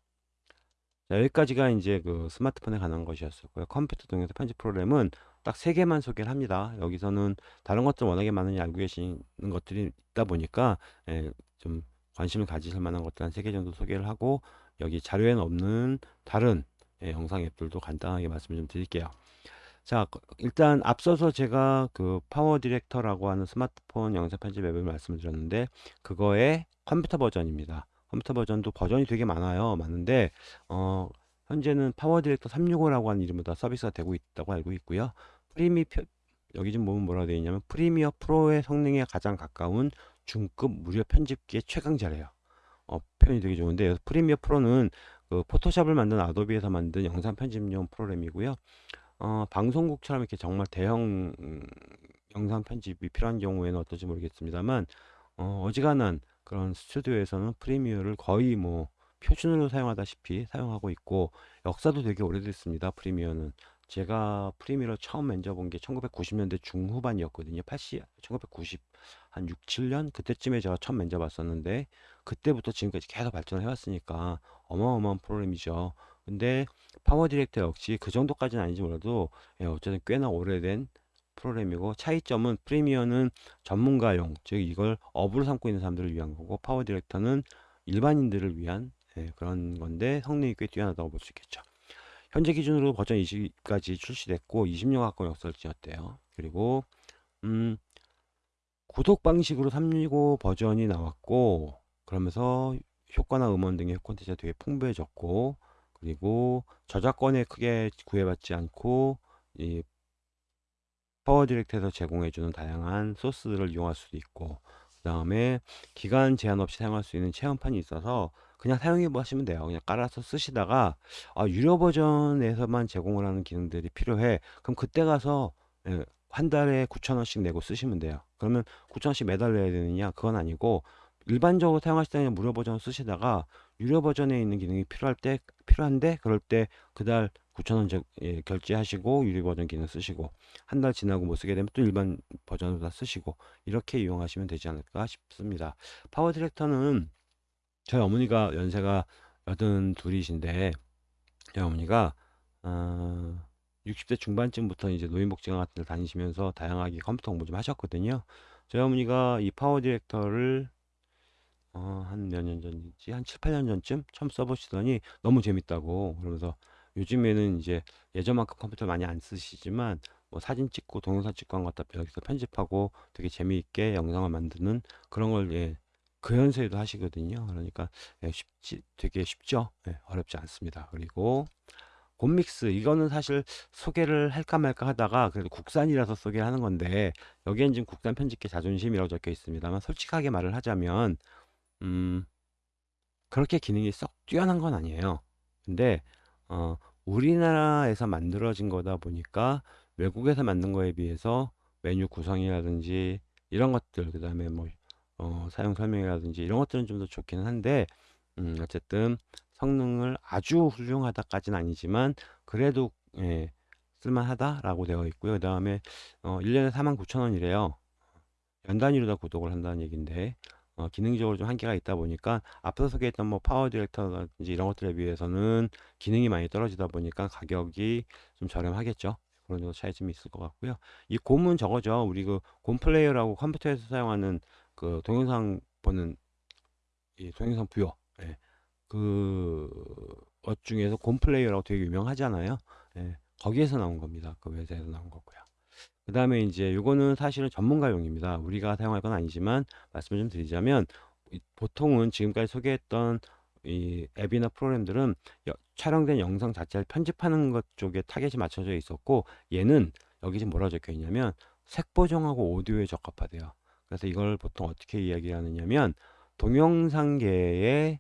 자, 여기까지가 이제 그 스마트폰에 관한 것이었었고요. 컴퓨터 동영상 편집 프로그램은 딱 세 개만 소개를 합니다. 여기서는 다른 것들 워낙에 많으니 알고 계시는 것들이 있다 보니까 예, 좀 관심을 가지실 만한 것들 한 세 개 정도 소개를 하고 여기 자료에는 없는 다른 예, 영상 앱들도 간단하게 말씀을 좀 드릴게요. 자, 그- 일단 앞서서 제가 그 PowerDirector라고 하는 스마트폰 영상 편집 앱을 말씀을 드렸는데 그거의 컴퓨터 버전입니다. 컴퓨터 버전도 버전이 되게 많아요. 많은데 어, 현재는 PowerDirector 365라고 하는 이름으로 다 서비스가 되고 있다고 알고 있고요. 프리미 표- 여기 좀 보면 뭐라고 되어 있냐면 Premiere Pro의 성능에 가장 가까운 중급 무료 편집기의 최강자래요. 어, 표현이 되게 좋은데 Premiere Pro는 그 포토샵을 만든 Adobe에서 만든 영상 편집용 프로그램이고요. 어, 방송국처럼 이렇게 정말 대형 음, 영상 편집이 필요한 경우에는 어떨지 모르겠습니다만 어, 어지간한 그런 스튜디오에서는 Premiere를 거의 뭐 표준으로 사용하다시피 사용하고 있고 역사도 되게 오래됐습니다. Premiere는 제가 Premiere를 처음 만져본 게 1990년대 중후반이었거든요. 80, 1990, 한 6, 7년? 그때쯤에 제가 처음 만져봤었는데 그때부터 지금까지 계속 발전을 해왔으니까 어마어마한 프로그램이죠. 근데 PowerDirector 역시 그 정도까지는 아닌지 몰라도 예, 어쨌든 꽤나 오래된 프로그램이고 차이점은 Premiere는 전문가용 즉 이걸 업으로 삼고 있는 사람들을 위한 거고 PowerDirector는 일반인들을 위한 예, 그런 건데 성능이 꽤 뛰어나다고 볼 수 있겠죠. 현재 기준으로 버전 20까지 출시됐고 20년 가까운 역사를 지녔대요. 그리고 음, 구독 방식으로 365 버전이 나왔고 그러면서 효과나 음원 등의 콘텐츠가 되게 풍부해졌고 그리고 저작권에 크게 구애받지 않고 이 파워 디렉트에서 제공해주는 다양한 소스들을 이용할 수도 있고 그 다음에 기간 제한 없이 사용할 수 있는 체험판이 있어서 그냥 사용해 보시면 돼요. 그냥 깔아서 쓰시다가 아, 유료 버전에서만 제공을 하는 기능들이 필요해. 그럼 그때 가서 예, 한 달에 9,000원씩 내고 쓰시면 돼요. 그러면 9,000원씩 매달 내야 되느냐? 그건 아니고 일반적으로 사용하실 때는 무료 버전 쓰시다가 유료 버전에 있는 기능이 필요할 때 필요한데 그럴 때 그달 9,000원 제, 예, 결제하시고 유료 버전 기능 쓰시고 한 달 지나고 못 쓰게 되면 또 일반 버전으로 다 쓰시고 이렇게 이용하시면 되지 않을까 싶습니다. PowerDirector는 저희 어머니가 연세가 여든 둘이신데 저희 어머니가 어, 60대 중반쯤부터 이제 노인복지관 같은 데 다니시면서 다양하게 컴퓨터 공부 좀 하셨거든요. 저희 어머니가 이 PowerDirector를 어, 한 몇 년 전이지? 한 7, 8년 전쯤 처음 써보시더니 너무 재밌다고 그러면서 요즘에는 이제 예전만큼 컴퓨터를 많이 안 쓰시지만 뭐 사진 찍고 동영상 찍고 한 것 갖다 여기서 편집하고 되게 재미있게 영상을 만드는 그런 걸 예, 그 연세에도 하시거든요. 그러니까 예, 쉽지 되게 쉽죠. 예, 어렵지 않습니다. 그리고 곰믹스 이거는 사실 소개를 할까 말까 하다가 그래도 국산이라서 소개를 하는 건데 여기엔 지금 국산 편집기 자존심이라고 적혀 있습니다만 솔직하게 말을 하자면 음 그렇게 기능이 썩 뛰어난 건 아니에요. 근데 어 우리나라에서 만들어진 거다 보니까 외국에서 만든 거에 비해서 메뉴 구성이라든지 이런 것들 그 다음에 뭐 어, 사용 설명이라든지 이런 것들은 좀 더 좋기는 한데 음, 어쨌든 성능을 아주 훌륭하다까지는 아니지만 그래도 예, 쓸만하다라고 되어 있고요. 그 다음에 어, 1년에 49,000원이래요. 연 단위로 다 구독을 한다는 얘기인데 어, 기능적으로 좀 한계가 있다 보니까 앞서 소개했던 뭐 PowerDirector라든지 이런 것들에 비해서는 기능이 많이 떨어지다 보니까 가격이 좀 저렴하겠죠. 그런 정도 차이점이 있을 것 같고요. 이 곰은 저거죠. 우리 그 곰 플레이어라고 컴퓨터에서 사용하는 그 동영상 보는 이 동영상 뷰어 예. 그것 중에서 곰 플레이어라고 되게 유명하잖아요. 예. 거기에서 나온 겁니다. 그 회사에서 나온 거고요. 그 다음에 이제 요거는 사실은 전문가용입니다. 우리가 사용할 건 아니지만 말씀을 좀 드리자면 이- 보통은 지금까지 소개했던 이 앱이나 프로그램들은 여- 촬영된 영상 자체를 편집하는 것 쪽에 타겟이 맞춰져 있었고 얘는 여기 지금 뭐라고 적혀 있냐면 색보정하고 오디오에 적합하대요. 그래서 이걸 보통 어떻게 이야기하느냐면 동영상계의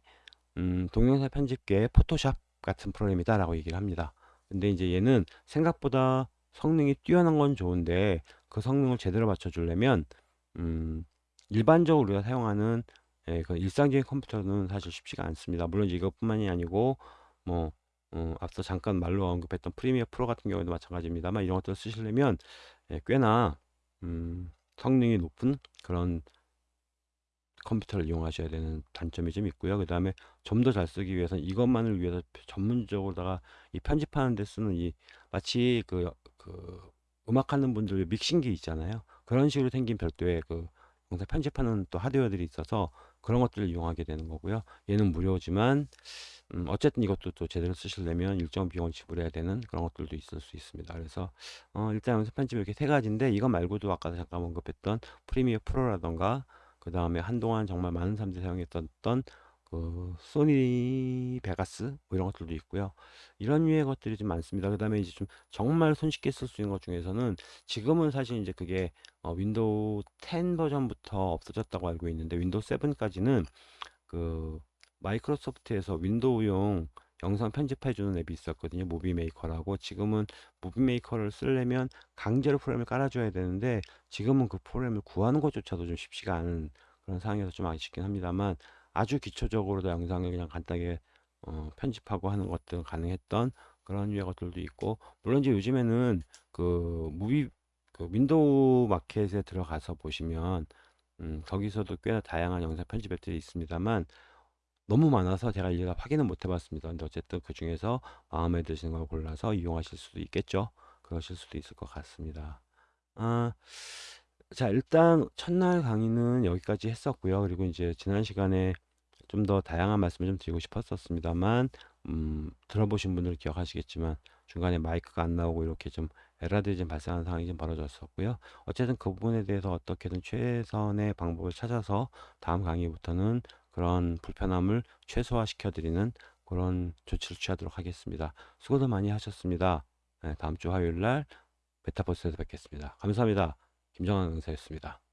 음, 동영상 편집계의 포토샵 같은 프로그램이다라고 얘기를 합니다. 근데 이제 얘는 생각보다 성능이 뛰어난 건 좋은데 그 성능을 제대로 맞춰주려면 음, 일반적으로 우리가 사용하는 예, 그 일상적인 컴퓨터는 사실 쉽지가 않습니다. 물론 이것뿐만이 아니고 뭐 어, 앞서 잠깐 말로 언급했던 프리미어 프로 같은 경우에도 마찬가지입니다만 이런 것들을 쓰시려면 예, 꽤나 음, 성능이 높은 그런 컴퓨터를 이용하셔야 되는 단점이 좀 있고요. 그 다음에 좀 더 잘 쓰기 위해서는 이것만을 위해서 전문적으로다가 이 편집하는 데 쓰는 이 마치 그, 그 음악하는 분들 믹싱기 있잖아요. 그런 식으로 생긴 별도의 그 영상 편집하는 또 하드웨어들이 있어서 그런 것들을 이용하게 되는 거고요. 얘는 무료지만 음, 어쨌든 이것도 또 제대로 쓰시려면 일정 비용을 지불해야 되는 그런 것들도 있을 수 있습니다. 그래서 어, 일단 영상 편집 이렇게 세 가지인데 이거 말고도 아까 잠깐 언급했던 프리미어 프로라던가 그 다음에 한동안 정말 많은 사람들이 사용했던 그 Sony Vegas 뭐 이런 것들도 있고요. 이런 류의 것들이 좀 많습니다. 그 다음에 이제 좀 정말 손쉽게 쓸 수 있는 것 중에서는 지금은 사실 이제 그게 어, 윈도우 10 버전부터 없어졌다고 알고 있는데 윈도우 7까지는 그 마이크로소프트에서 윈도우용 영상 편집해주는 앱이 있었거든요. Movie Maker라고. 지금은 Movie Maker를 쓰려면 강제로 프로그램을 깔아줘야 되는데 지금은 그 프로그램을 구하는 것조차도 좀 쉽지가 않은 그런 상황에서 좀 아쉽긴 합니다만 아주 기초적으로도 영상을 그냥 간단하게 어, 편집하고 하는 것들은 가능했던 그런 유의 것들도 있고 물론 이제 요즘에는 그 무비 그 윈도우 마켓에 들어가서 보시면 음, 거기서도 꽤나 다양한 영상 편집 앱들이 있습니다만 너무 많아서 제가 일일이 확인은 못 해봤습니다. 근데 어쨌든 그 중에서 마음에 드시는 걸 골라서 이용하실 수도 있겠죠. 그러실 수도 있을 것 같습니다. 아, 자, 일단 첫날 강의는 여기까지 했었고요. 그리고 이제 지난 시간에 좀 더 다양한 말씀을 좀 드리고 싶었었습니다만, 음, 들어보신 분들 기억하시겠지만 중간에 마이크가 안 나오고 이렇게 좀 에러들이 좀 발생하는 상황이 좀 벌어졌었고요. 어쨌든 그 부분에 대해서 어떻게든 최선의 방법을 찾아서 다음 강의부터는 그런 불편함을 최소화시켜 드리는 그런 조치를 취하도록 하겠습니다. 수고도 많이 하셨습니다. 네, 다음 주 화요일 날 메타버스에서 뵙겠습니다. 감사합니다. 김정환 강사였습니다.